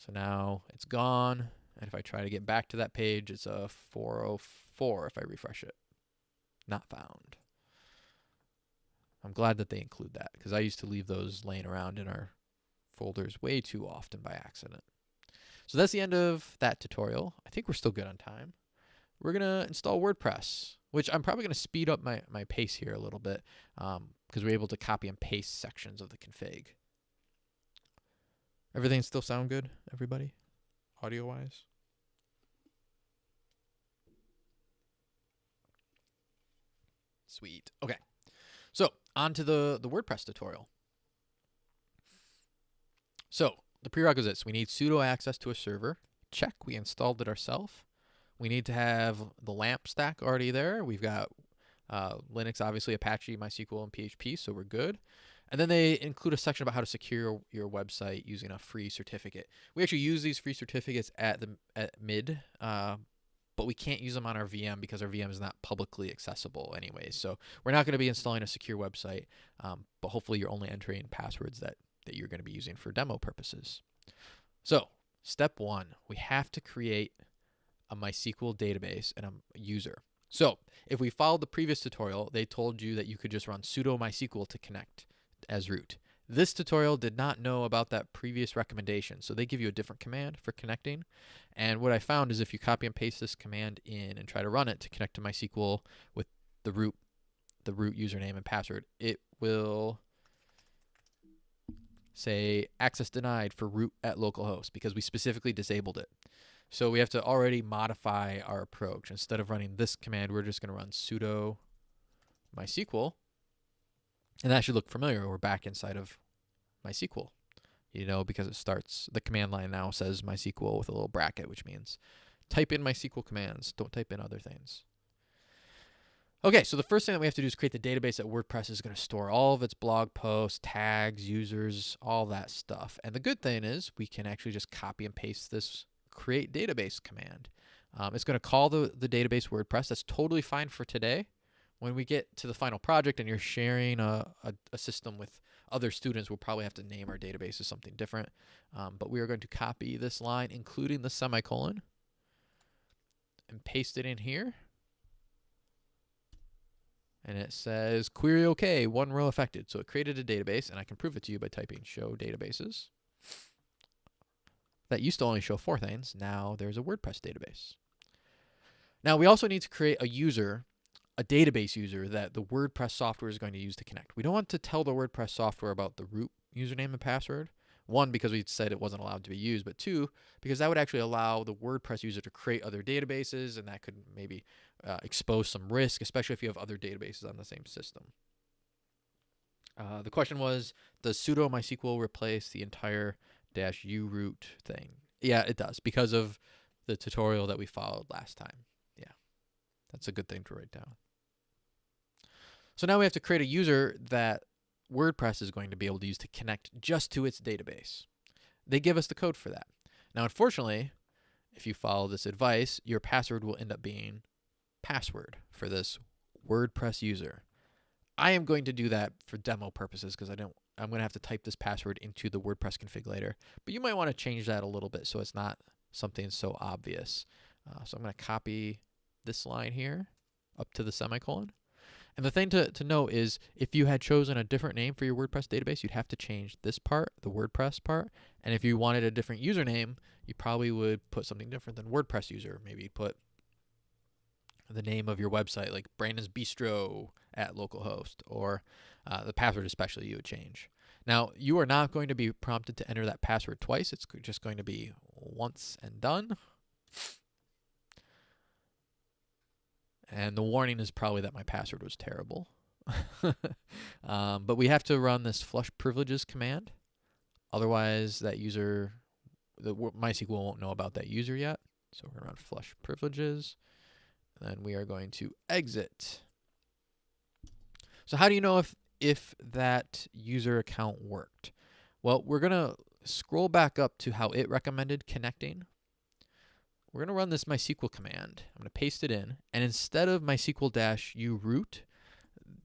So now it's gone. And if I try to get back to that page, it's a 404 if I refresh it. Not found. I'm glad that they include that because I used to leave those laying around in our folders way too often by accident. So that's the end of that tutorial. I think we're still good on time. We're going to install WordPress, which I'm probably going to speed up my, my pace here a little bit because um, we're able to copy and paste sections of the config. Everything still sound good, everybody? Audio-wise? Sweet. Okay. So on to the, the WordPress tutorial. So the prerequisites, we need sudo access to a server. Check, we installed it ourselves. We need to have the LAMP stack already there. We've got uh, Linux, obviously, Apache, MySQL, and PHP, so we're good. And then they include a section about how to secure your website using a free certificate. We actually use these free certificates at the at mid, uh, but we can't use them on our VM because our VM is not publicly accessible anyways. So we're not going to be installing a secure website, um, but hopefully you're only entering passwords that that you're going to be using for demo purposes. So, step one, we have to create a MySQL database and a user. So if we followed the previous tutorial, they told you that you could just run sudo mysql to connect as root. This tutorial did not know about that previous recommendation, so they give you a different command for connecting. And what I found is if you copy and paste this command in and try to run it to connect to MySQL with the root, the root username and password, it will say access denied for root at localhost because we specifically disabled it. So we have to already modify our approach. Instead of running this command, we're just going to run sudo MySQL and that should look familiar. We're back inside of MySQL, you know, because it starts, the command line now says MySQL with a little bracket, which means type in MySQL commands. Don't type in other things. Okay, so the first thing that we have to do is create the database that WordPress is going to store all of its blog posts, tags, users, all that stuff. And the good thing is we can actually just copy and paste this create database command. Um, it's going to call the, the database WordPress. That's totally fine for today when we get to the final project and you're sharing a, a, a, system with other students, we'll probably have to name our database as something different. Um, but we are going to copy this line, including the semicolon, and paste it in here. And it says query OK, one row affected. So it created a database, and I can prove it to you by typing show databases. That used to only show four things. Now there's a WordPress database. Now we also need to create a user a database user that the WordPress software is going to use to connect. We don't want to tell the WordPress software about the root username and password. One, because we said it wasn't allowed to be used, but two, because that would actually allow the WordPress user to create other databases, and that could maybe uh, expose some risk, especially if you have other databases on the same system. Uh, the question was, does sudo MySQL replace the entire dash u root thing? Yeah, it does, because of the tutorial that we followed last time. Yeah, that's a good thing to write down. So now we have to create a user that WordPress is going to be able to use to connect just to its database. They give us the code for that. Now, unfortunately, if you follow this advice, your password will end up being password for this WordPress user. I am going to do that for demo purposes because I don't I'm going to have to type this password into the WordPress config later. But you might want to change that a little bit so it's not something so obvious. Uh, so I'm going to copy this line here up to the semicolon. And the thing to, to note is if you had chosen a different name for your WordPress database, you'd have to change this part, the WordPress part. And if you wanted a different username, you probably would put something different than WordPress user. Maybe you'd put the name of your website, like Brandon's Bistro at localhost, or uh, the password especially you would change. Now, you are not going to be prompted to enter that password twice. It's just going to be once and done. And the warning is probably that my password was terrible. um, but we have to run this flush privileges command. Otherwise, that user, the MySQL won't know about that user yet. So we're going to run flush privileges. And then we are going to exit. So how do you know if, if that user account worked? Well, we're going to scroll back up to how it recommended connecting we're going to run this MySQL command. I'm going to paste it in. And instead of MySQL dash u root,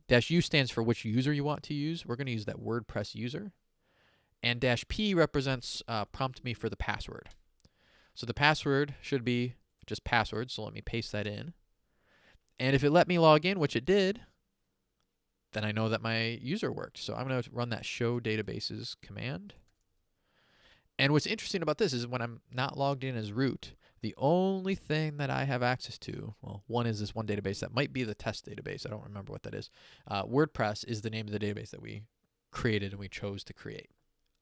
dash u stands for which user you want to use. We're going to use that WordPress user. And dash p represents uh, prompt me for the password. So the password should be just password. So let me paste that in. And if it let me log in, which it did, then I know that my user worked. So I'm going to run that show databases command. And what's interesting about this is when I'm not logged in as root, the only thing that I have access to, well, one is this one database that might be the test database. I don't remember what that is. Uh, WordPress is the name of the database that we created and we chose to create.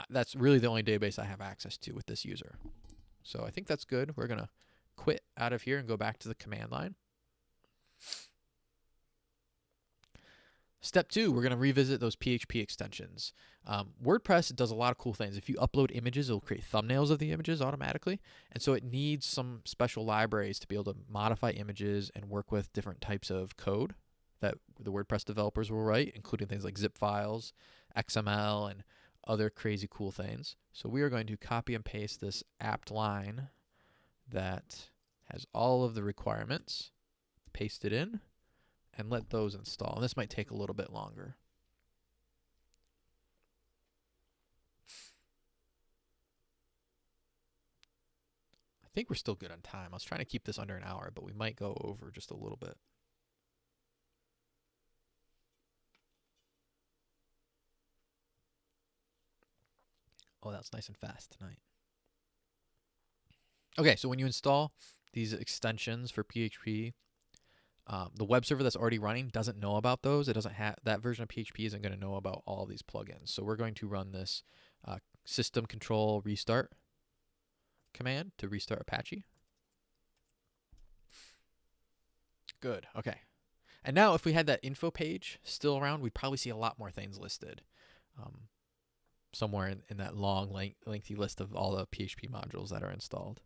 Uh, that's really the only database I have access to with this user. So I think that's good. We're going to quit out of here and go back to the command line. Step two, we're going to revisit those PHP extensions. Um, WordPress does a lot of cool things. If you upload images, it'll create thumbnails of the images automatically. And so it needs some special libraries to be able to modify images and work with different types of code that the WordPress developers will write, including things like zip files, XML, and other crazy cool things. So we are going to copy and paste this apt line that has all of the requirements, paste it in and let those install. And this might take a little bit longer. I think we're still good on time. I was trying to keep this under an hour, but we might go over just a little bit. Oh, that was nice and fast tonight. Okay, so when you install these extensions for PHP, um, the web server that's already running doesn't know about those. It doesn't have that version of PHP isn't going to know about all these plugins. So we're going to run this uh, system control restart command to restart Apache. Good. Okay. And now if we had that info page still around, we'd probably see a lot more things listed. Um, somewhere in, in that long, lengthy list of all the PHP modules that are installed.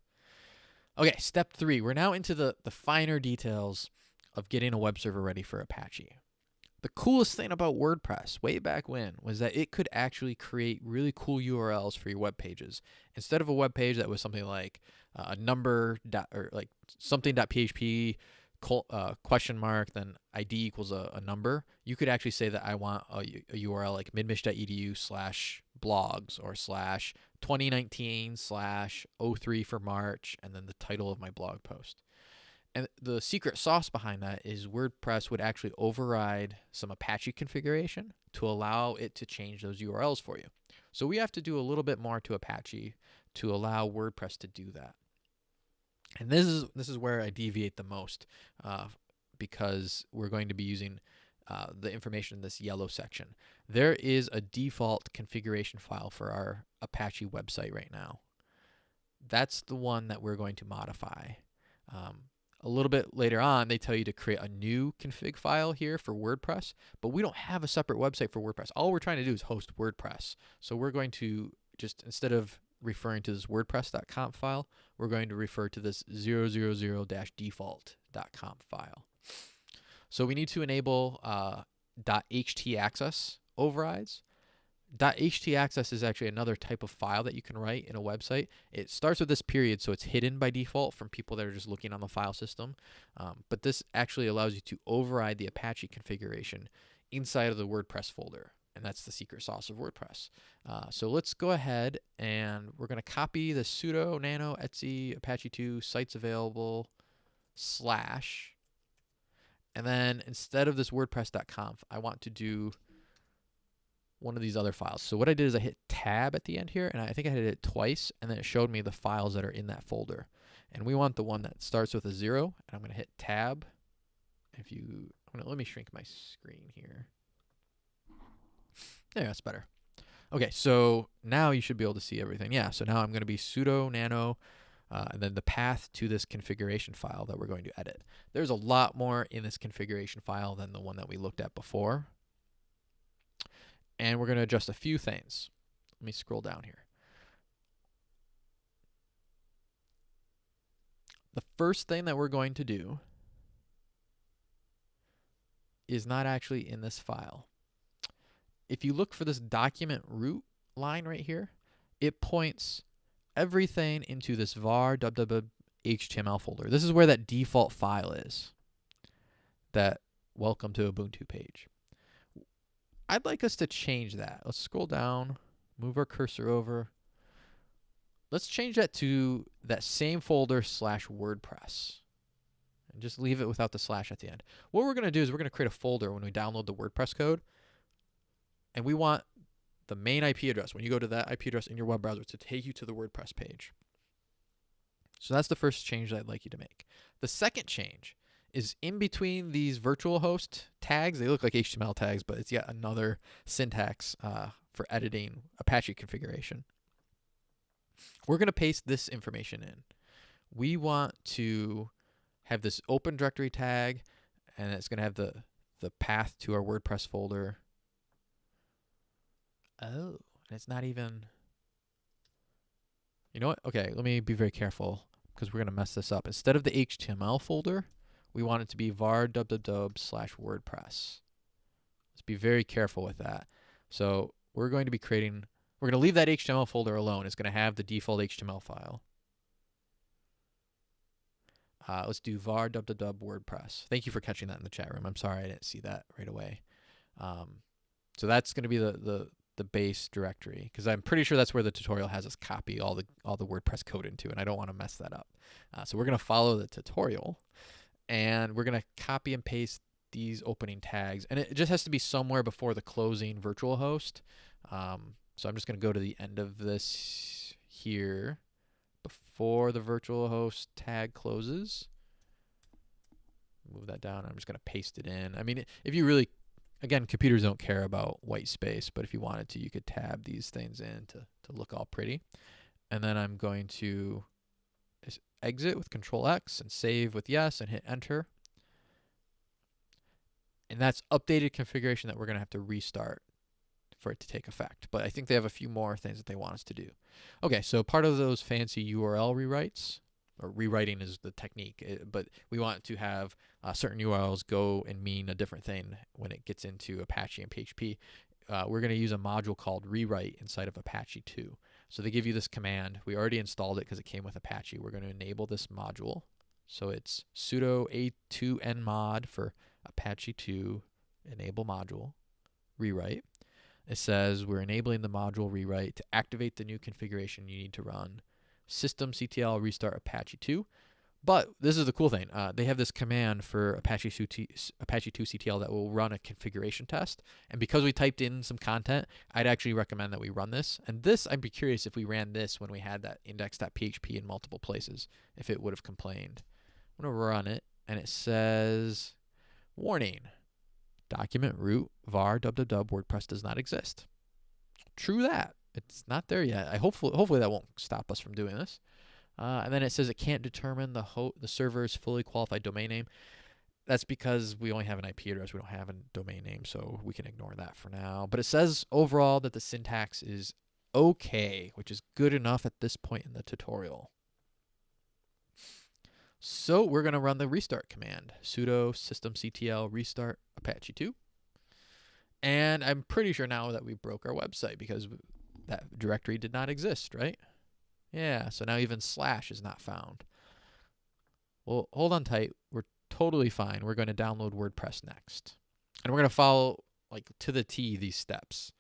Okay, step three. We're now into the, the finer details of getting a web server ready for Apache. The coolest thing about WordPress way back when was that it could actually create really cool URLs for your web pages. Instead of a web page that was something like uh, a number dot, or like something.php uh, question mark, then ID equals a, a, number, you could actually say that I want a, a URL like midmich.edu slash blogs or slash 2019 slash 03 for March, and then the title of my blog post. And the secret sauce behind that is WordPress would actually override some Apache configuration to allow it to change those URLs for you. So we have to do a little bit more to Apache to allow WordPress to do that. And this is this is where I deviate the most uh, because we're going to be using uh, the information in this yellow section. There is a default configuration file for our Apache website right now. That's the one that we're going to modify. Um, a little bit later on, they tell you to create a new config file here for WordPress, but we don't have a separate website for WordPress. All we're trying to do is host WordPress. So we're going to just, instead of referring to this WordPress.conf file, we're going to refer to this 000-default.conf file. So we need to enable uh, .htaccess overrides. .htaccess is actually another type of file that you can write in a website. It starts with this period, so it's hidden by default from people that are just looking on the file system. Um, but this actually allows you to override the Apache configuration inside of the WordPress folder and that's the secret sauce of WordPress. Uh, so let's go ahead and we're going to copy the sudo nano etc apache 2 sites available slash and then instead of this wordpress.conf I want to do one of these other files. So what I did is I hit tab at the end here and I think I hit it twice and then it showed me the files that are in that folder. And we want the one that starts with a zero and I'm going to hit tab. If you, gonna, let me shrink my screen here. There, that's better. Okay, so now you should be able to see everything. Yeah, so now I'm going to be sudo nano uh, and then the path to this configuration file that we're going to edit. There's a lot more in this configuration file than the one that we looked at before. And we're going to adjust a few things. Let me scroll down here. The first thing that we're going to do is not actually in this file if you look for this document root line right here, it points everything into this var HTML folder. This is where that default file is. That welcome to Ubuntu page. I'd like us to change that. Let's scroll down, move our cursor over. Let's change that to that same folder slash WordPress. And just leave it without the slash at the end. What we're going to do is we're going to create a folder when we download the WordPress code and we want the main IP address, when you go to that IP address in your web browser, to take you to the WordPress page. So that's the first change that I'd like you to make. The second change is in between these virtual host tags. They look like HTML tags, but it's yet another syntax uh, for editing Apache configuration. We're going to paste this information in. We want to have this open directory tag, and it's going to have the, the path to our WordPress folder Oh, and it's not even. You know what? Okay, let me be very careful because we're going to mess this up. Instead of the HTML folder, we want it to be var www slash WordPress. Let's be very careful with that. So we're going to be creating, we're going to leave that HTML folder alone. It's going to have the default HTML file. Uh, let's do var www WordPress. Thank you for catching that in the chat room. I'm sorry I didn't see that right away. Um, so that's going to be the, the, the base directory because I'm pretty sure that's where the tutorial has us copy all the all the WordPress code into, and I don't want to mess that up. Uh, so we're going to follow the tutorial, and we're going to copy and paste these opening tags, and it just has to be somewhere before the closing virtual host. Um, So I'm just going to go to the end of this here before the virtual host tag closes. Move that down. I'm just going to paste it in. I mean, if you really, again, computers don't care about white space, but if you wanted to, you could tab these things in to, to look all pretty. And then I'm going to exit with Control X and save with yes and hit enter. And that's updated configuration that we're going to have to restart for it to take effect. But I think they have a few more things that they want us to do. Okay, so part of those fancy URL rewrites, or rewriting is the technique, eh, but we want to have uh, certain URLs go and mean a different thing when it gets into Apache and PHP. Uh, we're going to use a module called rewrite inside of Apache 2. So they give you this command. We already installed it because it came with Apache. We're going to enable this module. So it's sudo a2enmod for Apache 2 enable module rewrite. It says we're enabling the module rewrite to activate the new configuration you need to run systemctl restart Apache 2. But this is the cool thing. Uh, they have this command for Apache 2, Apache 2 CTL that will run a configuration test. And because we typed in some content, I'd actually recommend that we run this. And this, I'd be curious if we ran this when we had that index.php in multiple places, if it would have complained. I'm going to run it, and it says, warning, document root var www WordPress does not exist. True that. It's not there yet. I hopefully hopefully that won't stop us from doing this. Uh, and then it says it can't determine the ho- the server's fully qualified domain name. That's because we only have an IP address. We don't have a domain name, so we can ignore that for now. But it says overall that the syntax is okay, which is good enough at this point in the tutorial. So we're going to run the restart command, sudo systemctl restart apache 2. And I'm pretty sure now that we broke our website because that directory did not exist, right? Yeah, so now even slash is not found. Well, hold on tight. We're totally fine. We're going to download WordPress next. And we're going to follow like to the T these steps.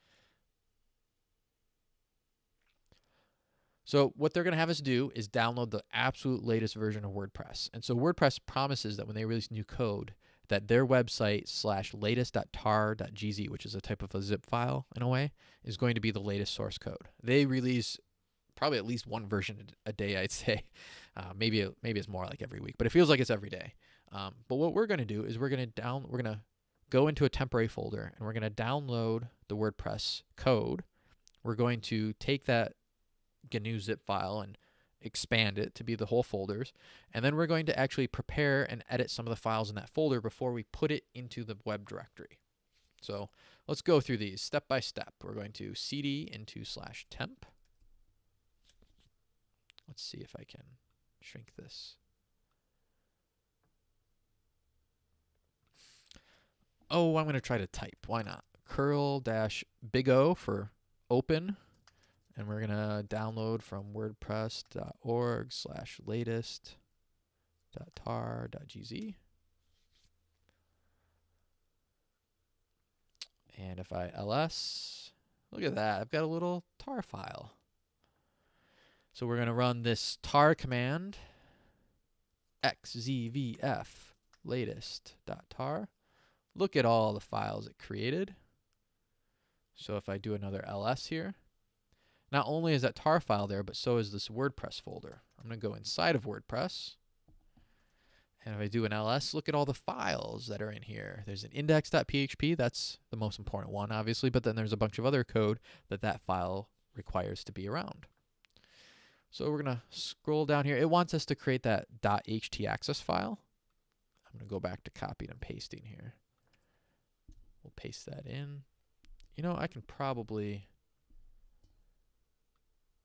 So what they're going to have us do is download the absolute latest version of WordPress. And so WordPress promises that when they release new code, that their website slash latest.tar.gz, which is a type of a zip file in a way, is going to be the latest source code. They release probably at least one version a day, I'd say. Uh, maybe maybe it's more like every week, but it feels like it's every day. Um, but what we're going to do is we're going to down we're going to go into a temporary folder and we're going to download the WordPress code. We're going to take that GNU zip file and expand it to be the whole folders. And then we're going to actually prepare and edit some of the files in that folder before we put it into the web directory. So let's go through these step by step. We're going to cd into slash temp. Let's see if I can shrink this. Oh, I'm going to try to type. Why not? curl dash big O for open and we're gonna download from wordpress.org slash latest dot tar dot gz and if I ls look at that I've got a little tar file so we're gonna run this tar command xzvf latest.tar. look at all the files it created so if I do another ls here not only is that tar file there, but so is this WordPress folder. I'm going to go inside of WordPress. And if I do an ls, look at all the files that are in here. There's an index.php. That's the most important one, obviously. But then there's a bunch of other code that that file requires to be around. So we're going to scroll down here. It wants us to create that .htaccess file. I'm going to go back to copying and pasting here. We'll paste that in. You know, I can probably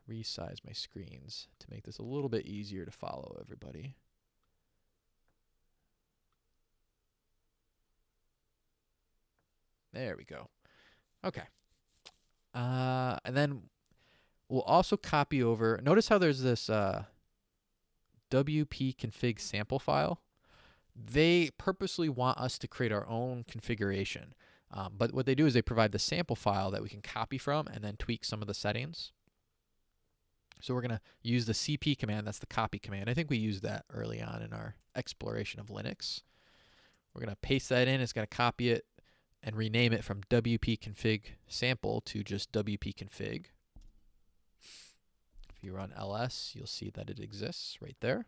resize my screens to make this a little bit easier to follow everybody. There we go. Okay. Uh, and then we'll also copy over. Notice how there's this uh, WP config sample file. They purposely want us to create our own configuration. Um, but what they do is they provide the sample file that we can copy from and then tweak some of the settings. So we're going to use the cp command, that's the copy command. I think we used that early on in our exploration of Linux. We're going to paste that in, it's going to copy it, and rename it from wp config sample to just wp config. If you run ls, you'll see that it exists right there.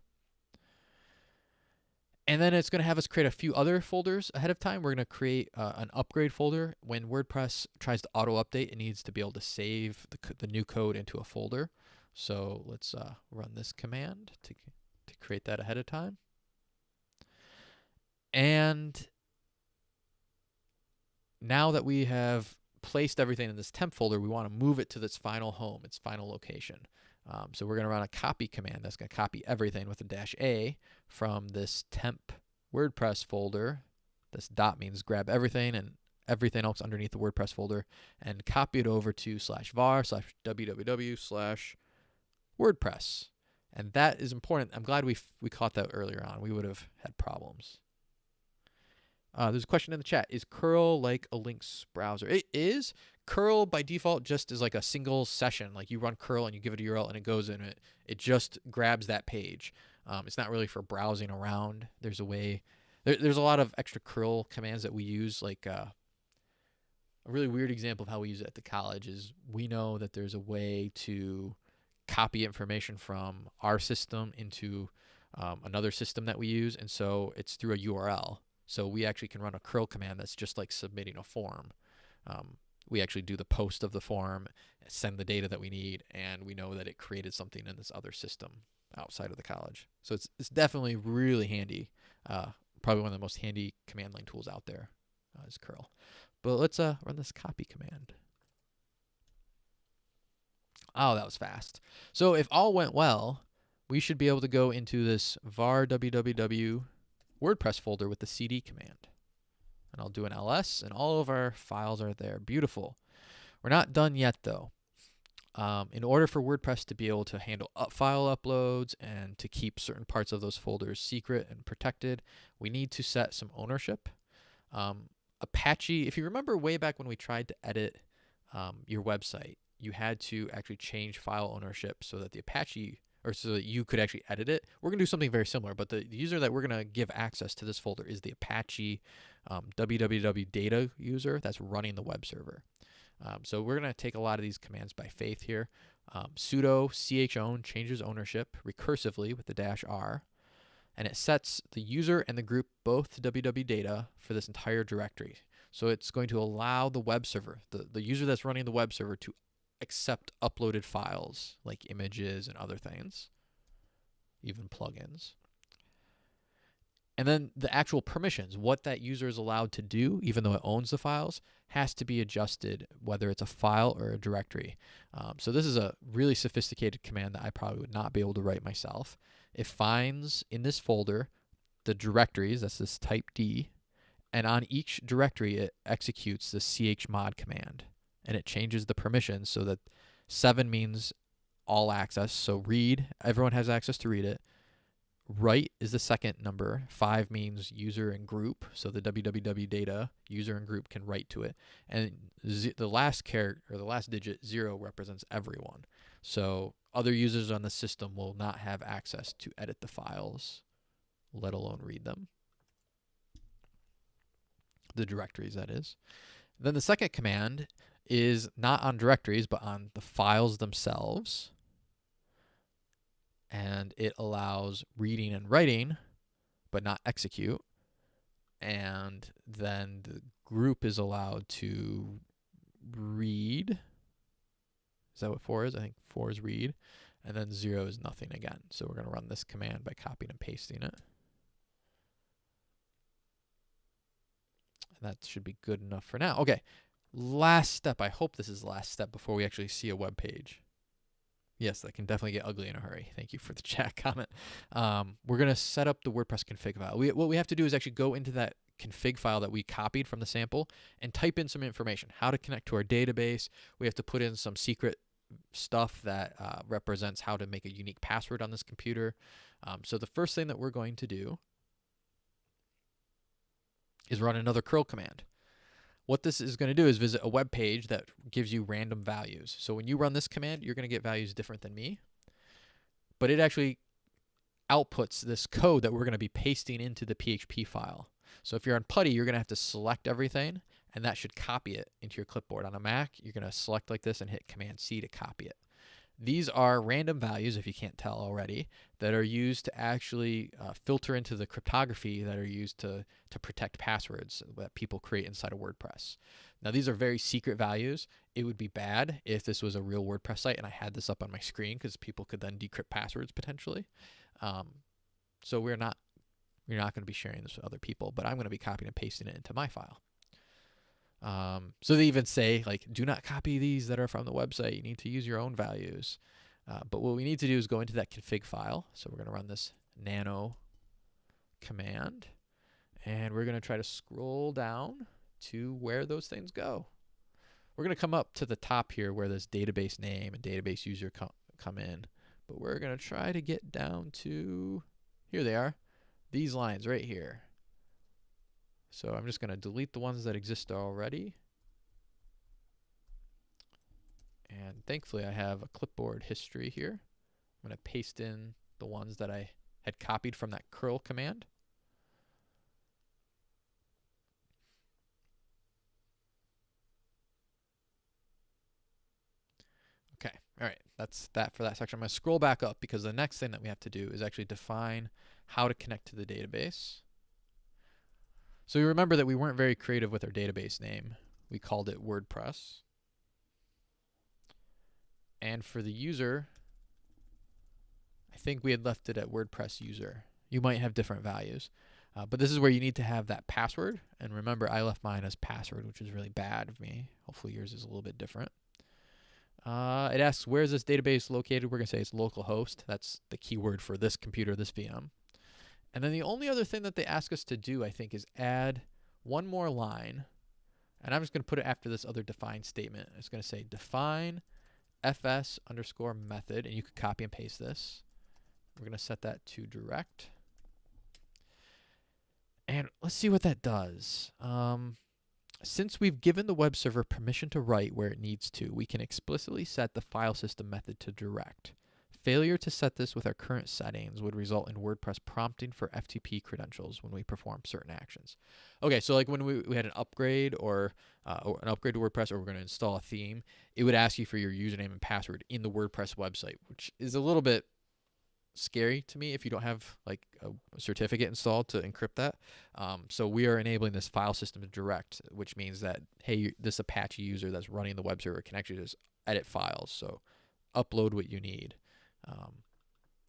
And then it's going to have us create a few other folders ahead of time. We're going to create uh, an upgrade folder. When WordPress tries to auto update, it needs to be able to save the, the new code into a folder. So let's uh, run this command to, to create that ahead of time. And now that we have placed everything in this temp folder, we want to move it to this final home, its final location. Um, so we're going to run a copy command that's going to copy everything with a dash A from this temp WordPress folder. This dot means grab everything and everything else underneath the WordPress folder and copy it over to slash var slash www slash WordPress. And that is important. I'm glad we we caught that earlier on. We would have had problems. Uh, there's a question in the chat. Is curl like a links browser? It is curl by default just is like a single session. Like you run curl and you give it a URL and it goes in it. It just grabs that page. Um, it's not really for browsing around. There's a way. There, there's a lot of extra curl commands that we use. Like uh, a really weird example of how we use it at the college is we know that there's a way to copy information from our system into um, another system that we use, and so it's through a URL. So we actually can run a curl command that's just like submitting a form. Um, we actually do the post of the form, send the data that we need, and we know that it created something in this other system outside of the college. So it's it's definitely really handy. Uh, probably one of the most handy command line tools out there uh, is curl. But let's uh, run this copy command. Oh, that was fast. So if all went well, we should be able to go into this var www WordPress folder with the cd command. And I'll do an ls, and all of our files are there. Beautiful. We're not done yet, though. Um, in order for WordPress to be able to handle up file uploads and to keep certain parts of those folders secret and protected, we need to set some ownership. Um, Apache, if you remember way back when we tried to edit um, your website, you had to actually change file ownership so that the Apache or so that you could actually edit it. We're going to do something very similar, but the, the user that we're going to give access to this folder is the Apache um, www data user that's running the web server. Um, so we're going to take a lot of these commands by faith here. Um, sudo chown changes ownership recursively with the dash r, and it sets the user and the group both to www data for this entire directory. So it's going to allow the web server, the, the user that's running the web server, to accept uploaded files like images and other things, even plugins. And then the actual permissions, what that user is allowed to do, even though it owns the files, has to be adjusted, whether it's a file or a directory. Um, so this is a really sophisticated command that I probably would not be able to write myself. It finds in this folder the directories, that's this type D, and on each directory it executes the chmod command and it changes the permissions so that 7 means all access. So read, everyone has access to read it. Write is the second number. 5 means user and group. So the www data user and group can write to it. And the last character or the last digit 0 represents everyone. So other users on the system will not have access to edit the files, let alone read them. The directories, that is. Then the second command is not on directories, but on the files themselves. And it allows reading and writing, but not execute. And then the group is allowed to read. Is that what four is? I think four is read. And then zero is nothing again. So we're going to run this command by copying and pasting it. And that should be good enough for now. Okay, last step. I hope this is the last step before we actually see a web page. Yes, that can definitely get ugly in a hurry. Thank you for the chat comment. Um, we're going to set up the WordPress config file. We, what we have to do is actually go into that config file that we copied from the sample and type in some information. How to connect to our database. We have to put in some secret stuff that uh, represents how to make a unique password on this computer. Um, so the first thing that we're going to do is run another curl command. What this is going to do is visit a web page that gives you random values. So when you run this command, you're going to get values different than me. But it actually outputs this code that we're going to be pasting into the PHP file. So if you're on PuTTY, you're going to have to select everything and that should copy it into your clipboard. On a Mac, you're going to select like this and hit Command C to copy it. These are random values, if you can't tell already, that are used to actually uh, filter into the cryptography that are used to, to protect passwords that people create inside of WordPress. Now, these are very secret values. It would be bad if this was a real WordPress site and I had this up on my screen because people could then decrypt passwords potentially. Um, so we're not we're not going to be sharing this with other people, but I'm going to be copying and pasting it into my file. Um, so they even say like, do not copy these that are from the website. You need to use your own values. Uh, but what we need to do is go into that config file. So we're going to run this nano command, and we're going to try to scroll down to where those things go. We're going to come up to the top here where this database name and database user com come in. But we're going to try to get down to, here they are, these lines right here. So I'm just going to delete the ones that exist already. And thankfully I have a clipboard history here. I'm going to paste in the ones that I had copied from that curl command. Okay, all right, that's that for that section. I'm going to scroll back up because the next thing that we have to do is actually define how to connect to the database. So you remember that we weren't very creative with our database name. We called it WordPress. And for the user, I think we had left it at WordPress user. You might have different values. Uh, but this is where you need to have that password. And remember, I left mine as password, which is really bad of me. Hopefully yours is a little bit different. Uh, it asks, where is this database located? We're going to say it's localhost. That's the keyword for this computer, this VM. And then the only other thing that they ask us to do, I think, is add one more line. And I'm just going to put it after this other define statement. It's going to say define fs underscore method. And you could copy and paste this. We're going to set that to direct. And let's see what that does. Um, since we've given the web server permission to write where it needs to, we can explicitly set the file system method to direct. Failure to set this with our current settings would result in WordPress prompting for FTP credentials when we perform certain actions. Okay, so like when we, we had an upgrade or, uh, or an upgrade to WordPress or we're going to install a theme, it would ask you for your username and password in the WordPress website, which is a little bit scary to me if you don't have like a certificate installed to encrypt that. Um, so we are enabling this file system direct, which means that, hey, this Apache user that's running the web server can actually just edit files. So upload what you need. Um,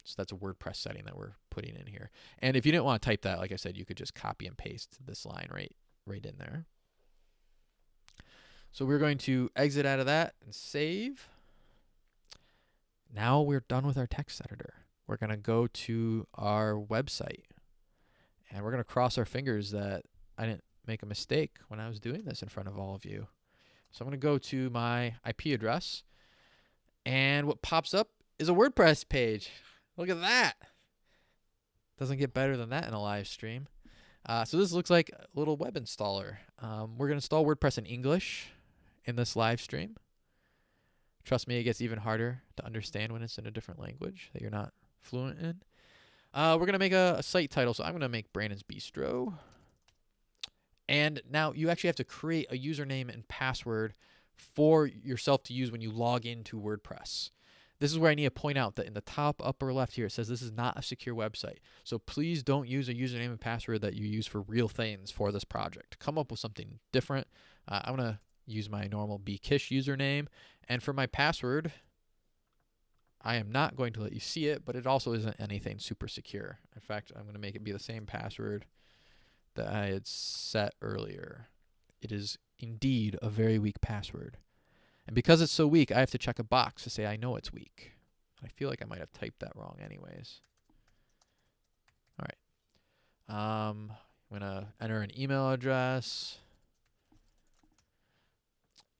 so that's a WordPress setting that we're putting in here. And if you didn't want to type that, like I said, you could just copy and paste this line right, right in there. So we're going to exit out of that and save. Now we're done with our text editor. We're going to go to our website and we're going to cross our fingers that I didn't make a mistake when I was doing this in front of all of you. So I'm going to go to my IP address and what pops up is a WordPress page. Look at that. Doesn't get better than that in a live stream. Uh, so this looks like a little web installer. Um, we're going to install WordPress in English in this live stream. Trust me, it gets even harder to understand when it's in a different language that you're not fluent in. Uh, we're going to make a, a site title. So I'm going to make Brandon's Bistro. And now you actually have to create a username and password for yourself to use when you log into WordPress. This is where I need to point out that in the top upper left here, it says this is not a secure website. So please don't use a username and password that you use for real things for this project. Come up with something different. Uh, I'm going to use my normal bkish username. And for my password, I am not going to let you see it, but it also isn't anything super secure. In fact, I'm going to make it be the same password that I had set earlier. It is indeed a very weak password. And because it's so weak, I have to check a box to say I know it's weak. I feel like I might have typed that wrong anyways. All right. Um, I'm going to enter an email address.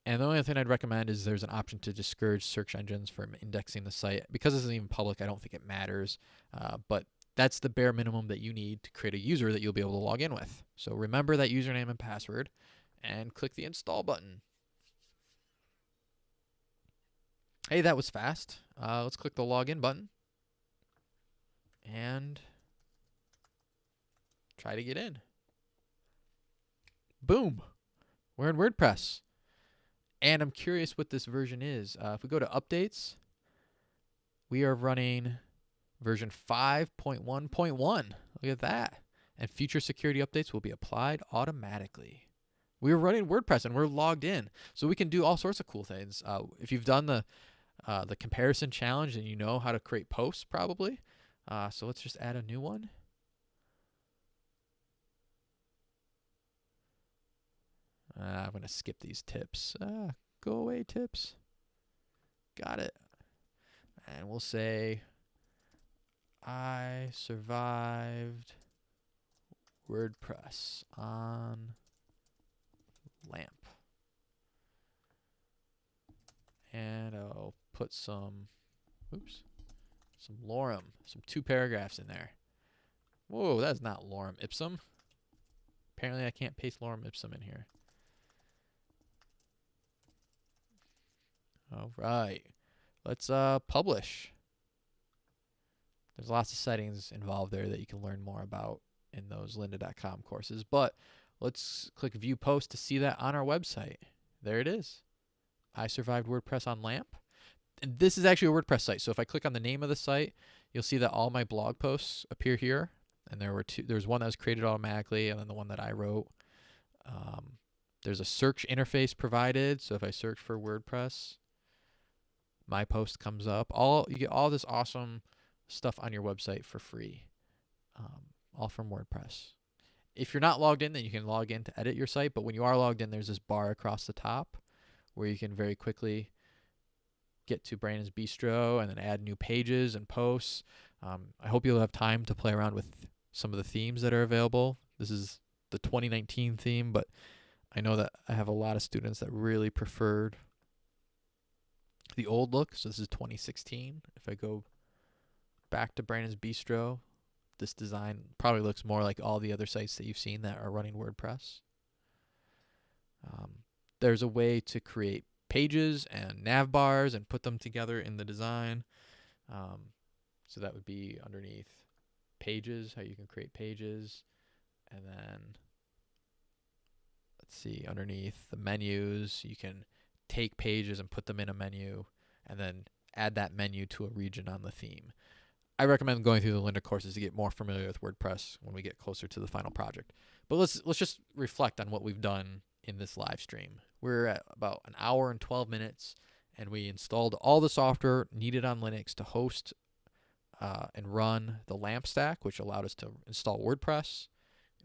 And the only thing I'd recommend is there's an option to discourage search engines from indexing the site. Because this isn't even public, I don't think it matters. Uh, but that's the bare minimum that you need to create a user that you'll be able to log in with. So remember that username and password and click the install button. Hey, that was fast. Uh, let's click the login button and try to get in. Boom. we're in WordPress. And I'm curious what this version is. Uh, if we go to updates, we are running version 5.1.1. Look at that. And future security updates will be applied automatically. We're running WordPress and we're logged in. So we can do all sorts of cool things. Uh, if you've done the uh, the comparison challenge and you know how to create posts probably. Uh, so let's just add a new one. Uh, I'm going to skip these tips. Uh, go away tips. Got it. And we'll say, I survived WordPress on LAMP. And I'll put some, oops, some lorem, some two paragraphs in there. Whoa, that's not lorem ipsum. Apparently I can't paste lorem ipsum in here. All right. Let's uh, publish. There's lots of settings involved there that you can learn more about in those lynda.com courses. But let's click view post to see that on our website. There it is. I survived WordPress on LAMP. And this is actually a WordPress site. So if I click on the name of the site, you'll see that all my blog posts appear here. And there were two. There's one that was created automatically, and then the one that I wrote. Um, there's a search interface provided. So if I search for WordPress, my post comes up. All you get all this awesome stuff on your website for free, um, all from WordPress. If you're not logged in, then you can log in to edit your site. But when you are logged in, there's this bar across the top where you can very quickly get to Brandon's Bistro and then add new pages and posts. Um, I hope you'll have time to play around with some of the themes that are available. This is the 2019 theme, but I know that I have a lot of students that really preferred the old look. So this is 2016. If I go back to Brandon's Bistro, this design probably looks more like all the other sites that you've seen that are running WordPress. Um, there's a way to create pages and nav bars and put them together in the design. Um, so that would be underneath pages, how you can create pages. And then let's see, underneath the menus, you can take pages and put them in a menu and then add that menu to a region on the theme. I recommend going through the Lynda courses to get more familiar with WordPress when we get closer to the final project. But let's let's just reflect on what we've done in this live stream. We're at about an hour and 12 minutes, and we installed all the software needed on Linux to host uh, and run the LAMP stack, which allowed us to install WordPress.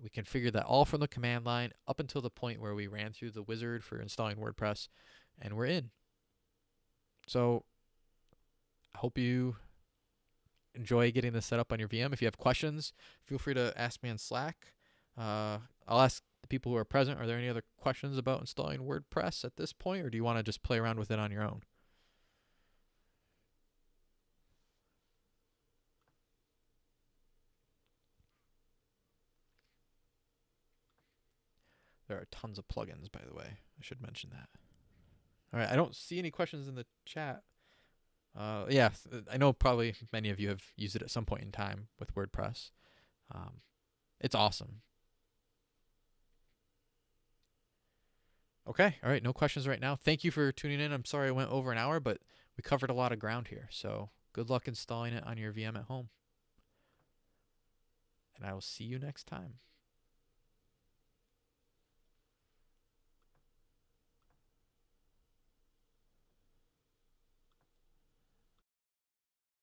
We configured that all from the command line up until the point where we ran through the wizard for installing WordPress, and we're in. So I hope you enjoy getting this set up on your VM. If you have questions, feel free to ask me on Slack. Uh, I'll ask the people who are present, are there any other questions about installing WordPress at this point, or do you want to just play around with it on your own? There are tons of plugins, by the way. I should mention that. All right, I don't see any questions in the chat. Uh, yeah, I know probably many of you have used it at some point in time with WordPress. Um, it's awesome. Okay, all right, no questions right now. Thank you for tuning in. I'm sorry I went over an hour, but we covered a lot of ground here. So good luck installing it on your VM at home. And I will see you next time.